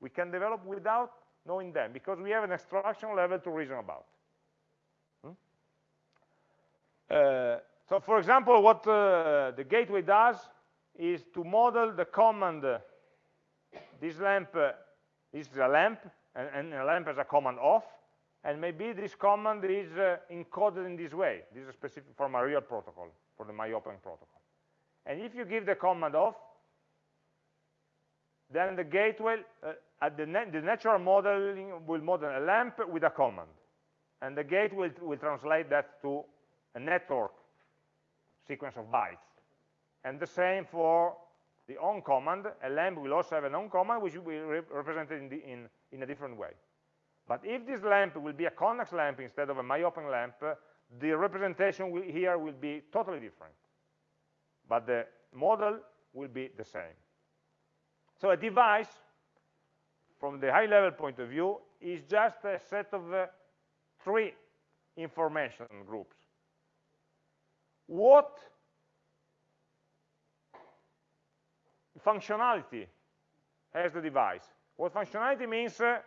We can develop without knowing them because we have an abstraction level to reason about. Hmm? Uh, so for example, what uh, the gateway does is to model the command, uh, this lamp uh, is a lamp, and, and, a lamp has a command off, and maybe this command is uh, encoded in this way. This is specific for my real protocol, for the myopen protocol. And if you give the command off, then the gateway, uh, at the, the, natural modeling will model a lamp with a command. And the gate will, will translate that to a network sequence of bytes. And the same for the on command. A lamp will also have an on command, which will be re represented in, the, in, in a different way. But if this lamp will be a Konnex lamp instead of a myopen lamp, the representation will, here will be totally different. But the model will be the same. So a device, from the high-level point of view, is just a set of uh, three information groups. What functionality has the device? What functionality means uh,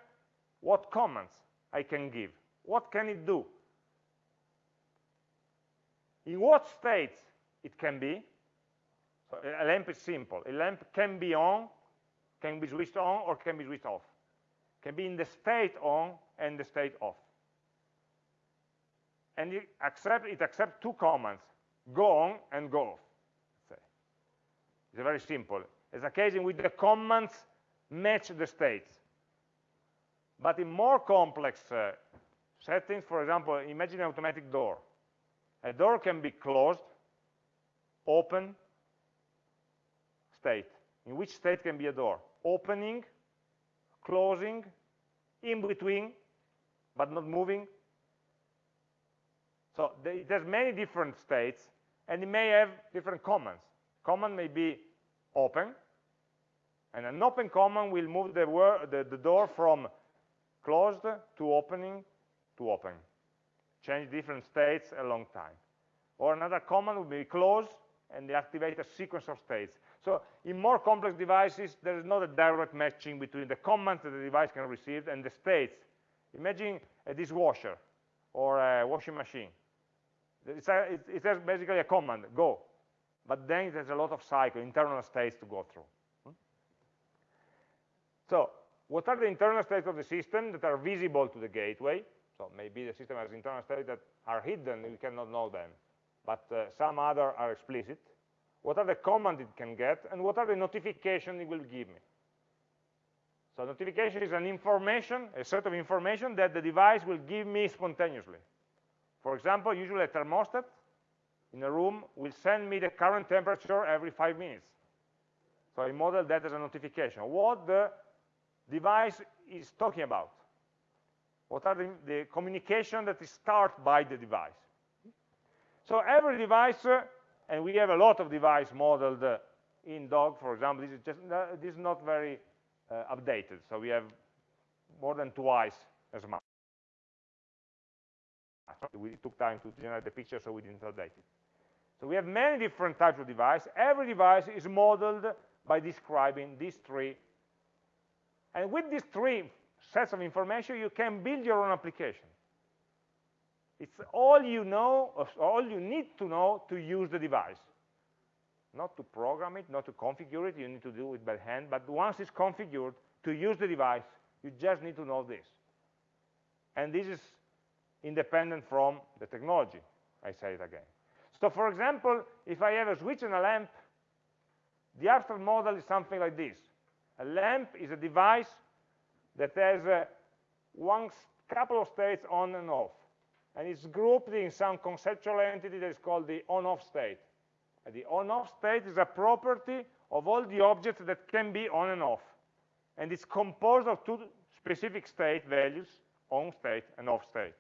what commands I can give. What can it do? In what states it can be? So a lamp is simple. A lamp can be on, can be switched on, or can be switched off. Can be in the state on and the state off. And it, accept, it accepts two commands, go on and go off. It's very simple. It's a case in which the commands match the states. But in more complex uh, settings, for example, imagine an automatic door. A door can be closed, open, state. In which state can be a door? Opening, closing, in between, but not moving. So has many different states, and it may have different commands. Command may be open, and an open command will move the, the, the door from closed to opening to open. Change different states a long time. Or another command would be close and they activate a sequence of states. So in more complex devices, there is not a direct matching between the commands that the device can receive and the states. Imagine a dishwasher or a washing machine. It's a, it, it has basically a command, go. But then it has a lot of cycle, internal states to go through. Hmm? So what are the internal states of the system that are visible to the gateway? So maybe the system has internal states that are hidden, we cannot know them, but uh, some other are explicit. What are the commands it can get, and what are the notifications it will give me? So notification is an information, a set of information that the device will give me spontaneously. For example, usually a thermostat in a room will send me the current temperature every five minutes. So I model that as a notification. What the device is talking about. What are the, the communication that is started by the device. So every device, uh, and we have a lot of device modeled uh, in dog, for example, this is just uh, this is not very uh, updated. So we have more than twice as much. We took time to generate the picture, so we didn't update it. So we have many different types of device. Every device is modeled by describing these three and with these three sets of information, you can build your own application. It's all you know, all you need to know to use the device. Not to program it, not to configure it, you need to do it by hand, but once it's configured, to use the device, you just need to know this. And this is independent from the technology, I say it again. So for example, if I have a switch and a lamp, the abstract model is something like this. A lamp is a device that has uh, one couple of states on and off. And it's grouped in some conceptual entity that is called the on-off state. And the on-off state is a property of all the objects that can be on and off. And it's composed of two specific state values, on state and off state.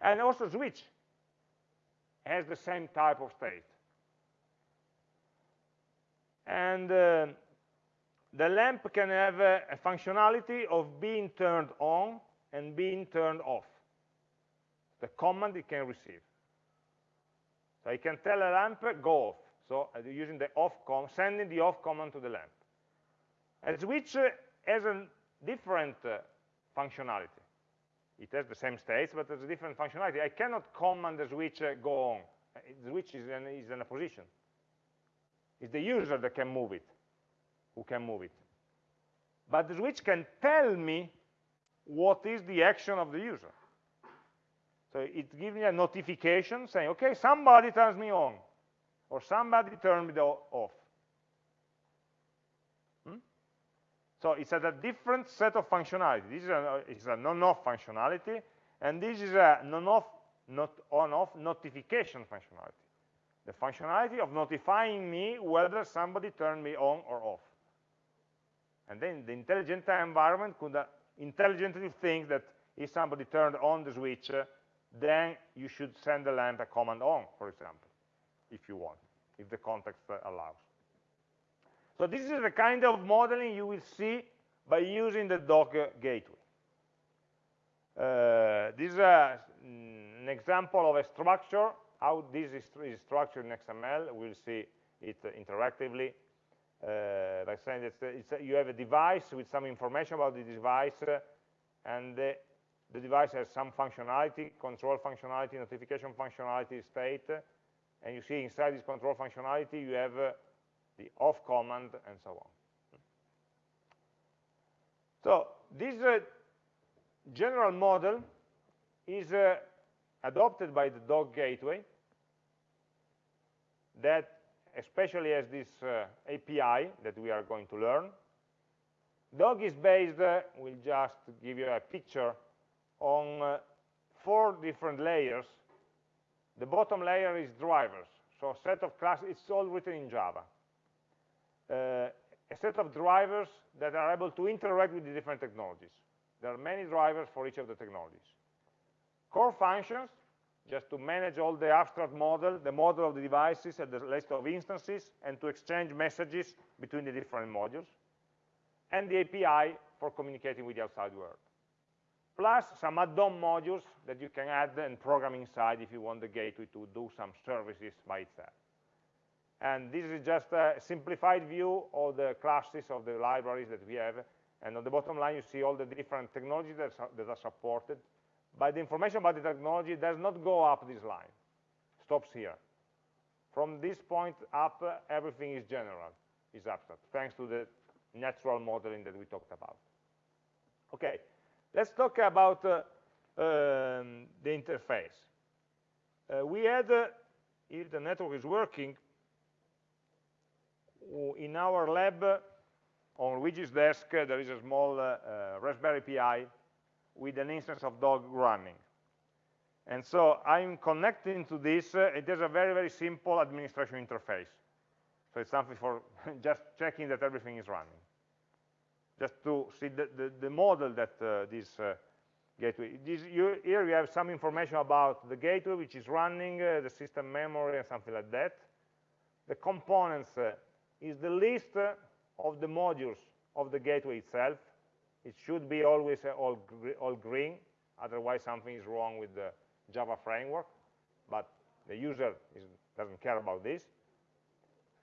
And also switch has the same type of state. And uh, the lamp can have a, a functionality of being turned on and being turned off. The command it can receive. So I can tell a lamp, go off. So uh, using the off command, sending the off command to the lamp. A switch uh, has a different uh, functionality. It has the same states, but has a different functionality. I cannot command the switch uh, go on. The switch is in, is in a position. It's the user that can move it who can move it. But the switch can tell me what is the action of the user. So it gives me a notification saying, okay, somebody turns me on, or somebody turned me off. Hmm? So it's a different set of functionality. This is a, a non-off functionality, and this is a non-off, not on-off notification functionality. The functionality of notifying me whether somebody turned me on or off. And then the intelligent environment could uh, intelligently think that if somebody turned on the switch, uh, then you should send the lamp a command on, for example, if you want, if the context uh, allows. So this is the kind of modeling you will see by using the dog gateway. Uh, this is a, mm, an example of a structure, how this is, is structured in XML. We'll see it interactively. Uh, by saying that it's a, you have a device with some information about the device, uh, and the, the, device has some functionality, control functionality, notification functionality, state, and you see inside this control functionality you have uh, the off command and so on. So this uh, general model is uh, adopted by the dog gateway that especially as this uh, API that we are going to learn. Dog is based, uh, we'll just give you a picture, on uh, four different layers. The bottom layer is drivers, so a set of classes, it's all written in Java. Uh, a set of drivers that are able to interact with the different technologies. There are many drivers for each of the technologies. Core functions, just to manage all the abstract model, the model of the devices and the list of instances, and to exchange messages between the different modules, and the API for communicating with the outside world. Plus some add-on modules that you can add and program inside if you want the gateway to do some services by itself. And this is just a simplified view of the classes of the libraries that we have. And on the bottom line, you see all the different technologies that that are supported but the information about the technology does not go up this line, stops here. From this point up, uh, everything is general, is abstract, thanks to the natural modeling that we talked about. Okay, let's talk about uh, um, the interface. Uh, we had, uh, if the network is working, in our lab, uh, on Luigi's desk, uh, there is a small Raspberry Pi with an instance of dog running. And so I'm connecting to this. Uh, it has a very, very simple administration interface. So it's something for just checking that everything is running. Just to see the, the, the model that uh, this uh, gateway, this, you, here you have some information about the gateway, which is running, uh, the system memory, and something like that. The components uh, is the list uh, of the modules of the gateway itself. It should be always uh, all, all green, otherwise something is wrong with the Java framework, but the user is, doesn't care about this.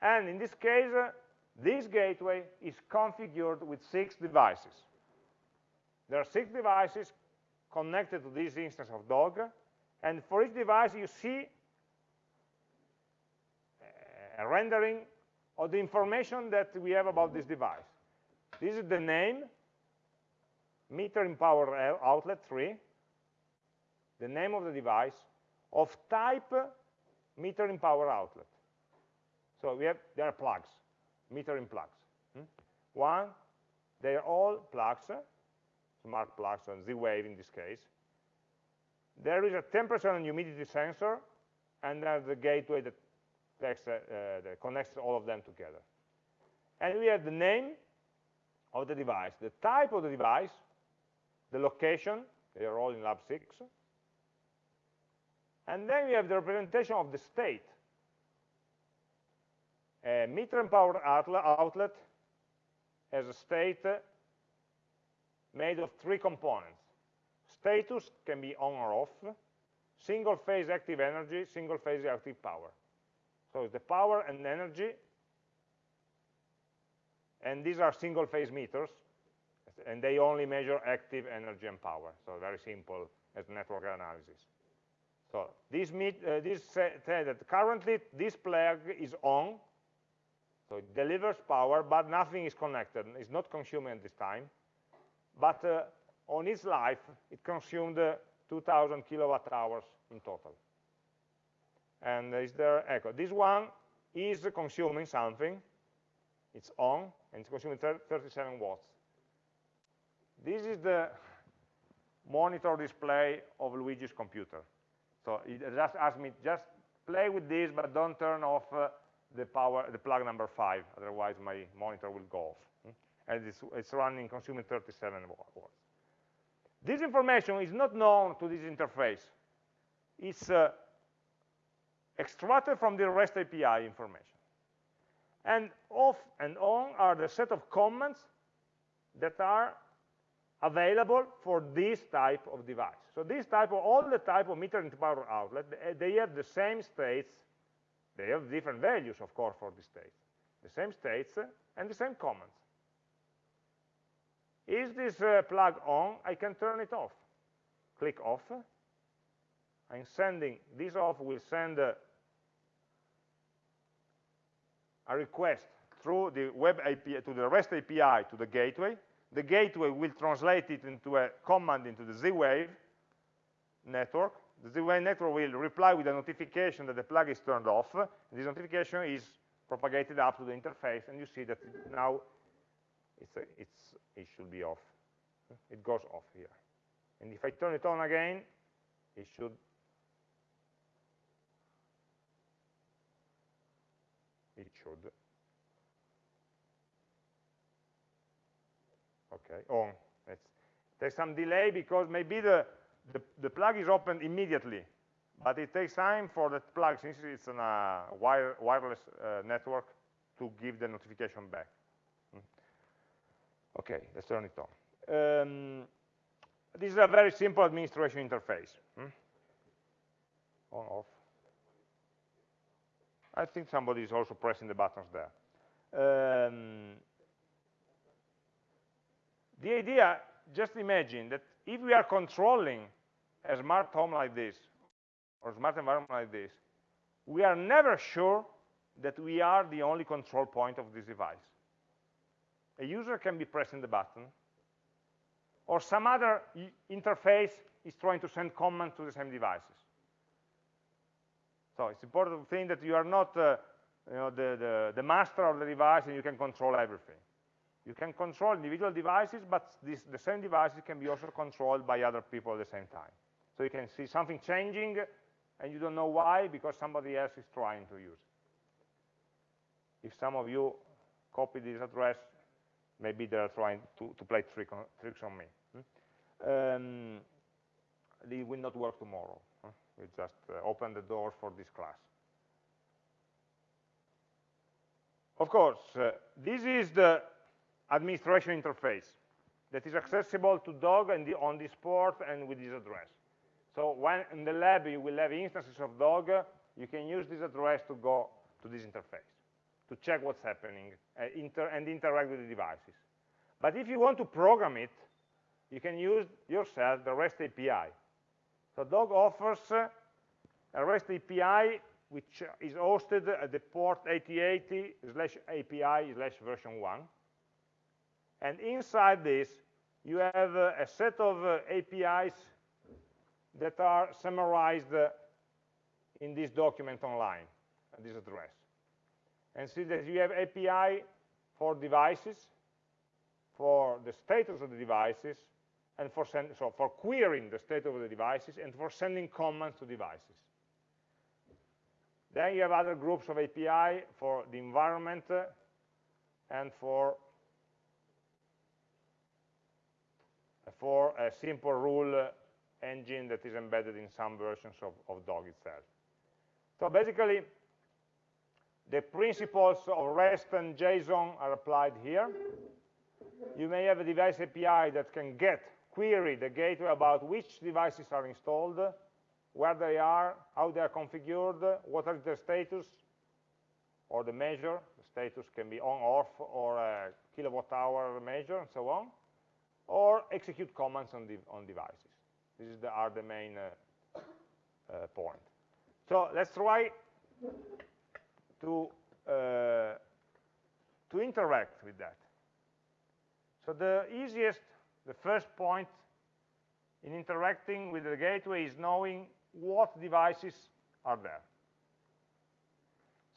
And in this case, uh, this gateway is configured with six devices. There are six devices connected to this instance of dog, and for each device you see a rendering of the information that we have about this device. This is the name, metering power outlet 3, the name of the device, of type metering power outlet. So we have, there are plugs, metering plugs. Hmm? One, they are all plugs, smart plugs and Z-Wave in this case. There is a temperature and humidity sensor, and there's the gateway that, takes, uh, uh, that connects all of them together. And we have the name of the device, the type of the device, the location, they are all in lab 6. And then we have the representation of the state. A metering power outlet has a state uh, made of three components. Status can be on or off, single phase active energy, single phase active power. So it's the power and energy, and these are single phase meters, and they only measure active energy and power. So very simple as network analysis. So this, meet, uh, this that currently this plug is on, so it delivers power, but nothing is connected. It's not consuming at this time. But uh, on its life, it consumed uh, 2,000 kilowatt hours in total. And is there echo? This one is consuming something. It's on, and it's consuming 37 watts. This is the monitor display of Luigi's computer. So it just asked me, just play with this, but don't turn off uh, the power, the plug number five, otherwise my monitor will go off. Hmm? And it's, it's running, consuming 37 watts. This information is not known to this interface. It's uh, extracted from the REST API information. And off and on are the set of comments that are available for this type of device. So this type of, all the type of meter power outlet, they have the same states, they have different values, of course, for the states, the same states and the same comments. Is this uh, plug on? I can turn it off. Click off. I'm sending, this off will send uh, a request through the web API, to the REST API to the gateway. The gateway will translate it into a command into the Z-Wave network. The Z-Wave network will reply with a notification that the plug is turned off. This notification is propagated up to the interface, and you see that now it's, a, it's, it should be off. It goes off here. And if I turn it on again, it should it should okay on it's there's some delay because maybe the, the, the plug is opened immediately but it takes time for the plug since it's on a wire, wireless uh, network to give the notification back hmm. okay let's turn it on um, this is a very simple administration interface hmm? on off I think somebody is also pressing the buttons there. Um, the idea, just imagine that if we are controlling a smart home like this, or a smart environment like this, we are never sure that we are the only control point of this device. A user can be pressing the button, or some other interface is trying to send commands to the same devices. So it's important to think that you are not uh, you know, the, the, the, master of the device and you can control everything. You can control individual devices, but this, the same devices can be also controlled by other people at the same time. So you can see something changing and you don't know why because somebody else is trying to use it. If some of you copy this address, maybe they're trying to, to play trick on, tricks on me. Hmm? Um, it will not work tomorrow. We just uh, open the door for this class. Of course, uh, this is the administration interface that is accessible to dog and the, on this port and with this address. So when in the lab you will have instances of dog, you can use this address to go to this interface, to check what's happening uh, inter and interact with the devices. But if you want to program it, you can use yourself the REST API. So Dog offers a REST API which is hosted at the port 8080 slash API slash version 1. And inside this, you have a set of uh, APIs that are summarized uh, in this document online, at this address. And see that you have API for devices, for the status of the devices, and for, send, so for querying the state of the devices and for sending commands to devices. Then you have other groups of API for the environment uh, and for for a simple rule engine that is embedded in some versions of, of Dog itself. So basically, the principles of REST and JSON are applied here. You may have a device API that can get query the gateway about which devices are installed, where they are, how they are configured, what are their status, or the measure. The status can be on, off, or a kilowatt hour measure, and so on, or execute commands on, the, on devices. These the, are the main uh, uh, point. So let's try to uh, to interact with that. So the easiest the first point in interacting with the gateway is knowing what devices are there.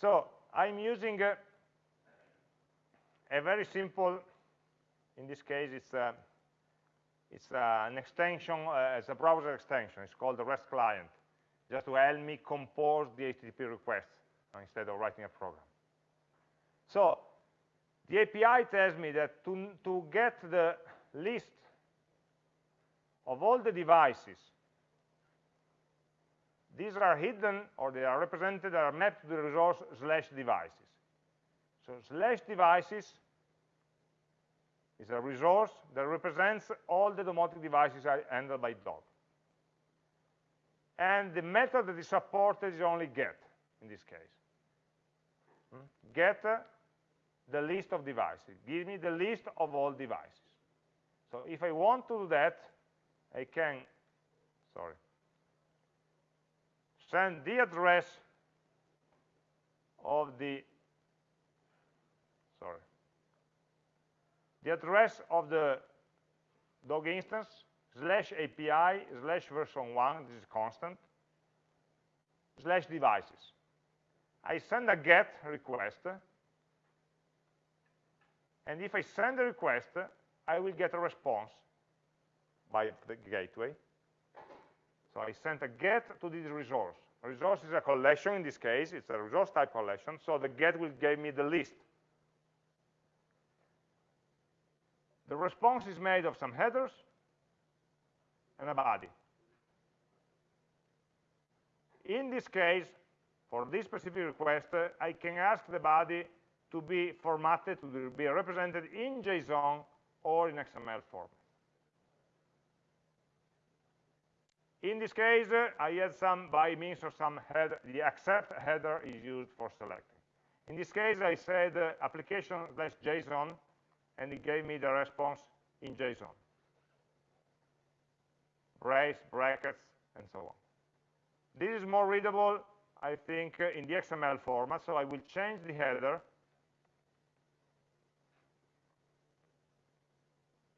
So I'm using a, a very simple, in this case it's, a, it's a, an extension, uh, it's a browser extension, it's called the REST client, just to help me compose the HTTP requests uh, instead of writing a program. So the API tells me that to, to get the list of all the devices these are hidden or they are represented are mapped to the resource slash devices. So slash devices is a resource that represents all the domotic devices handled by dog. And the method that is supported is only get in this case. Hmm? get the list of devices. Give me the list of all devices. So if I want to do that I can, sorry, send the address of the, sorry, the address of the dog instance slash API slash version 1, this is constant, slash devices. I send a GET request, and if I send a request, I will get a response by the gateway. So I sent a get to this resource. Resource is a collection in this case, it's a resource type collection, so the get will give me the list. The response is made of some headers and a body. In this case, for this specific request, uh, I can ask the body to be formatted, to be represented in JSON or in XML format. In this case, uh, I had some by means of some header, the accept header is used for selecting. In this case, I said uh, application slash JSON, and it gave me the response in JSON. Brace, brackets, and so on. This is more readable, I think, uh, in the XML format, so I will change the header.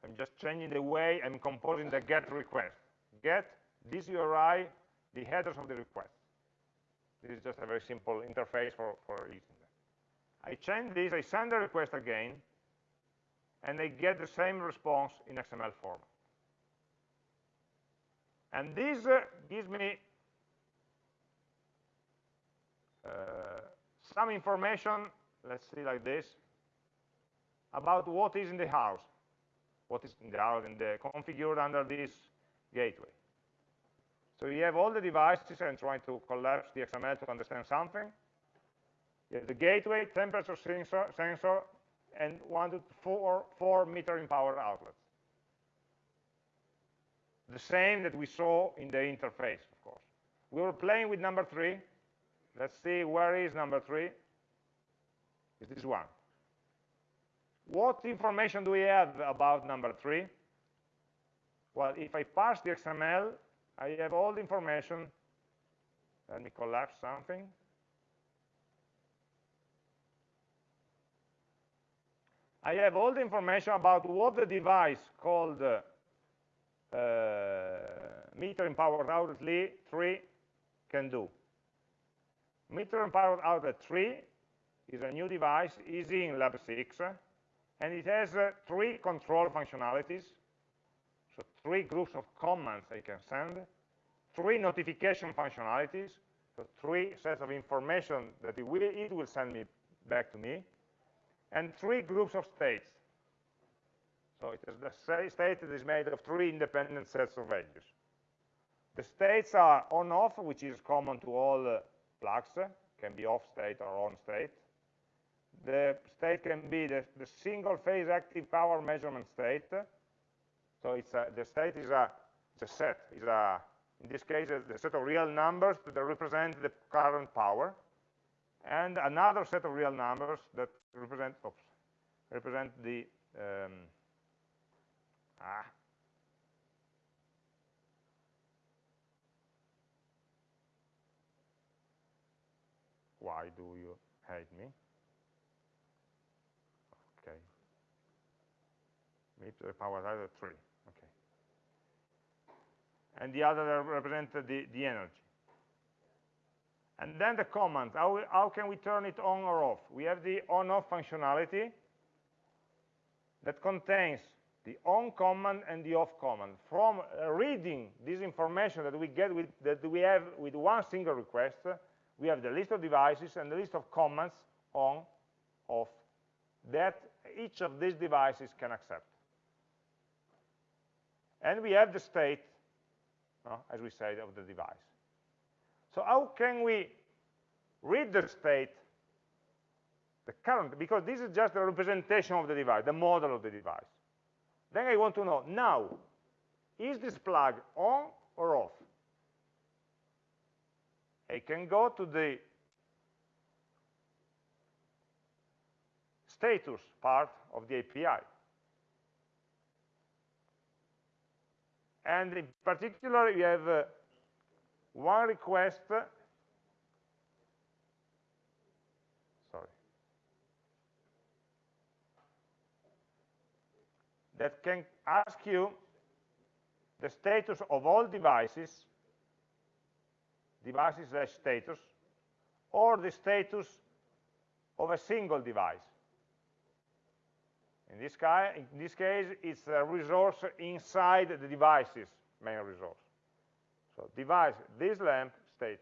I'm just changing the way I'm composing the GET request. GET this URI, the headers of the request. This is just a very simple interface for, for using that. I change this, I send the request again, and they get the same response in XML format. And this uh, gives me uh, some information, let's see like this, about what is in the house, what is in the house and the configured under this gateway. So you have all the devices and trying to collapse the XML to understand something. You have the gateway, temperature sensor, sensor and one to four, four metering power outlets. The same that we saw in the interface, of course. We were playing with number three. Let's see where is number three. Is this one. What information do we have about number three? Well, if I parse the XML, I have all the information. Let me collapse something. I have all the information about what the device called uh, metering power outlet 3 can do. Metering power outlet 3 is a new device, easy in Lab 6, and it has uh, three control functionalities. So three groups of commands I can send, three notification functionalities, so three sets of information that it will, it will send me back to me, and three groups of states. So it is the state that is made of three independent sets of values. The states are on-off, which is common to all uh, plugs, can be off state or on state. The state can be the, the single phase active power measurement state, so it's a, the state is a, it's a set, is a, in this case, the set of real numbers that represent the current power, and another set of real numbers that represent, oops, represent the, um, ah, why do you hate me? Okay. Me to the power either 3. Okay. and the other represent the, the energy. And then the command, how, how can we turn it on or off? We have the on-off functionality that contains the on command and the off command. From reading this information that we get with, that we have with one single request, we have the list of devices and the list of commands on, off, that each of these devices can accept. And we have the state, uh, as we said, of the device. So how can we read the state, the current, because this is just a representation of the device, the model of the device. Then I want to know, now, is this plug on or off? I can go to the status part of the API. And in particular, you have uh, one request. Sorry. That can ask you the status of all devices devices slash status or the status of a single device. In this, in this case it's a resource inside the devices main resource so device, this lamp status.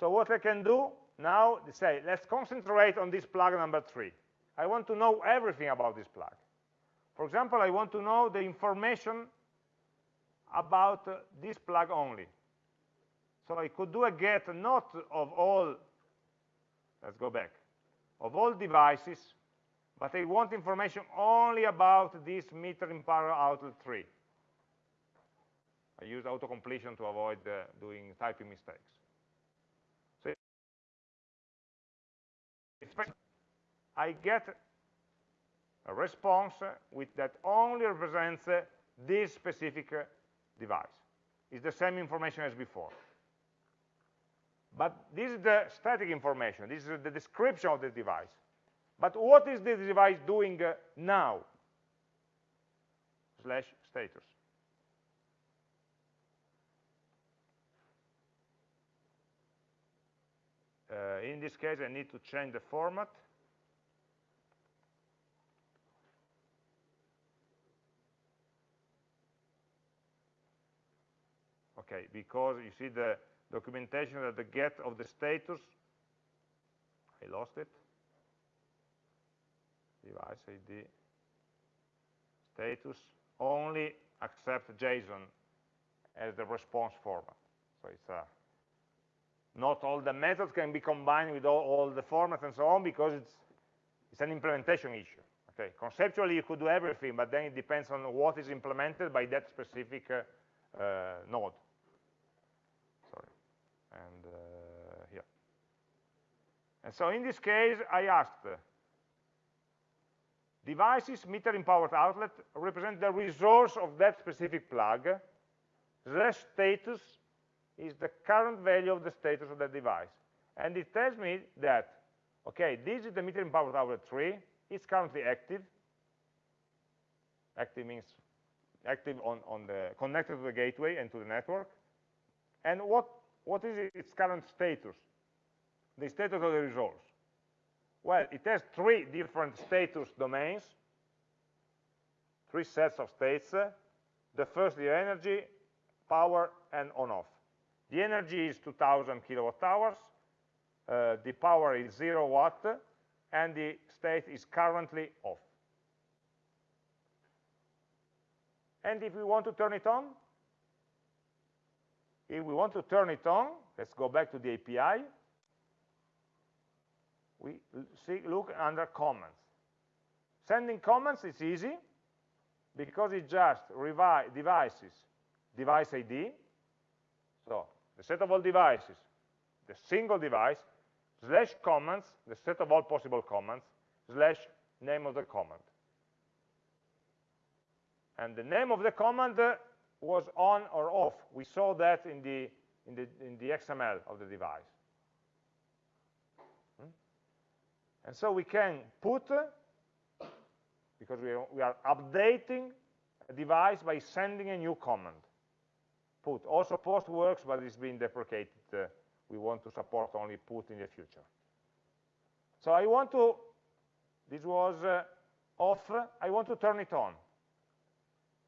So what I can do now, say, let's concentrate on this plug number three. I want to know everything about this plug. For example, I want to know the information about uh, this plug only. So I could do a get not of all, let's go back, of all devices, but I want information only about this metering power outlet 3. I use auto-completion to avoid uh, doing typing mistakes. So I get a response with that only represents uh, this specific uh, device. It's the same information as before. But this is the static information. This is the description of the device. But what is the device doing uh, now? Slash status. Uh, in this case, I need to change the format. Okay, because you see the documentation that the get of the status, I lost it, device ID, status, only accept JSON as the response format. So it's a not all the methods can be combined with all, all the formats and so on because it's, it's an implementation issue. Okay, conceptually you could do everything, but then it depends on what is implemented by that specific uh, uh, node. Sorry, and uh, here. And so in this case, I asked, devices metering powered outlet represent the resource of that specific plug, status is the current value of the status of the device. And it tells me that, okay, this is the metering power outlet 3, it's currently active. Active means active on, on the, connected to the gateway and to the network. And what, what is its current status? The status of the resource. Well, it has three different status domains, three sets of states. The first, the energy, power, and on-off. The energy is 2000 kilowatt hours, uh, the power is 0 watt, and the state is currently off. And if we want to turn it on, if we want to turn it on, let's go back to the API, we see, look under comments. Sending comments is easy because it just devices device ID. So the set of all devices, the single device, slash commands, the set of all possible commands, slash name of the command. And the name of the command uh, was on or off. We saw that in the, in the, in the XML of the device. Hmm? And so we can put, uh, because we are, we are updating a device by sending a new command. Put. Also post works, but it's been deprecated. Uh, we want to support only put in the future. So I want to, this was uh, off, I want to turn it on.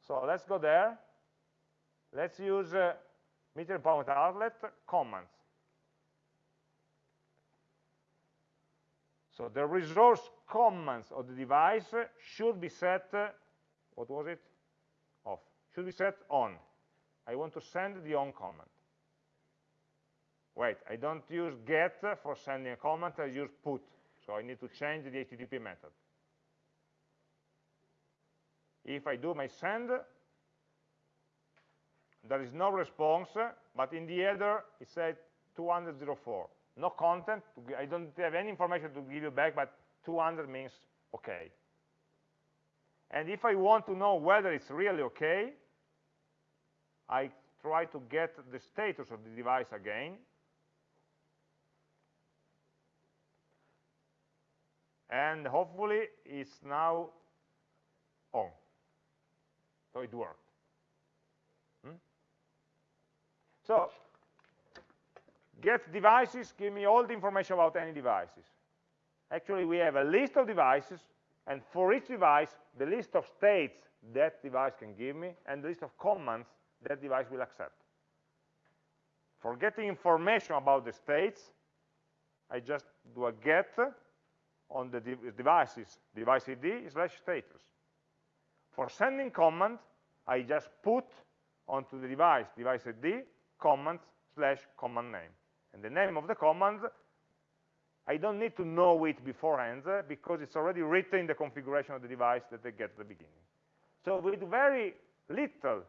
So let's go there. Let's use uh, metering power outlet commands. So the resource commands of the device should be set, uh, what was it? Off. Should be set on. I want to send the on command. Wait, I don't use get for sending a comment, I use put. So I need to change the HTTP method. If I do my send, there is no response, but in the header it says 204. No content, I don't have any information to give you back, but 200 means okay. And if I want to know whether it's really okay, I try to get the status of the device again. And hopefully it's now on. So it worked. Hmm? So get devices give me all the information about any devices. Actually, we have a list of devices, and for each device, the list of states that device can give me, and the list of commands that device will accept. For getting information about the states, I just do a get on the de devices, device ID slash status. For sending command, I just put onto the device, device ID, command slash command name. And the name of the command, I don't need to know it beforehand uh, because it's already written in the configuration of the device that I get at the beginning. So with very little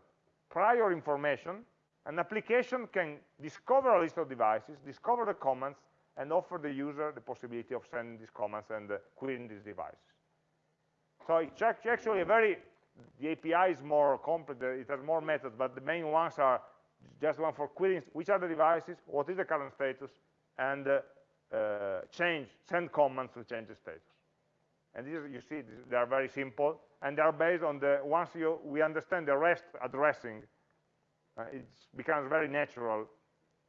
prior information, an application can discover a list of devices, discover the commands, and offer the user the possibility of sending these commands and uh, querying these devices. So it's actually a very, the API is more complex, it has more methods, but the main ones are just one for querying which are the devices, what is the current status, and uh, uh, change, send commands to change the status. And these, you see, they are very simple, and they are based on the, once you, we understand the REST addressing, uh, it becomes very natural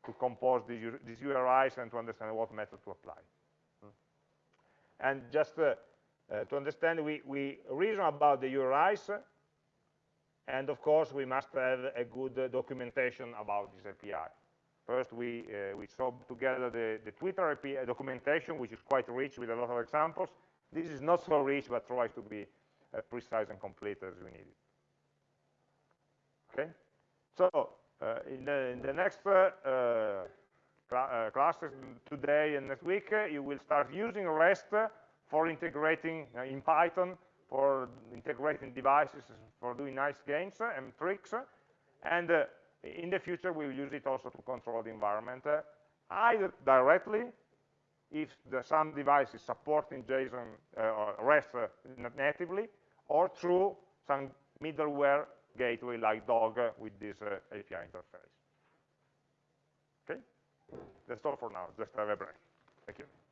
to compose these, these, URIs and to understand what method to apply. Hmm. And just uh, uh, to understand, we, we reason about the URIs, and of course, we must have a good uh, documentation about this API. First, we, uh, we saw together the, the Twitter API documentation, which is quite rich with a lot of examples. This is not so rich, but tries to be uh, precise and complete as we need it. Okay? So, uh, in, the, in, the, next uh, uh, classes today and next week, you will start using REST for integrating in Python for integrating devices, for doing nice games and tricks. And uh, in the future, we will use it also to control the environment, uh, either directly, if the, some device is supporting JSON uh, or REST uh, natively, or through some middleware gateway like Dog uh, with this uh, API interface. Okay? That's all for now. Just have a break. Thank you.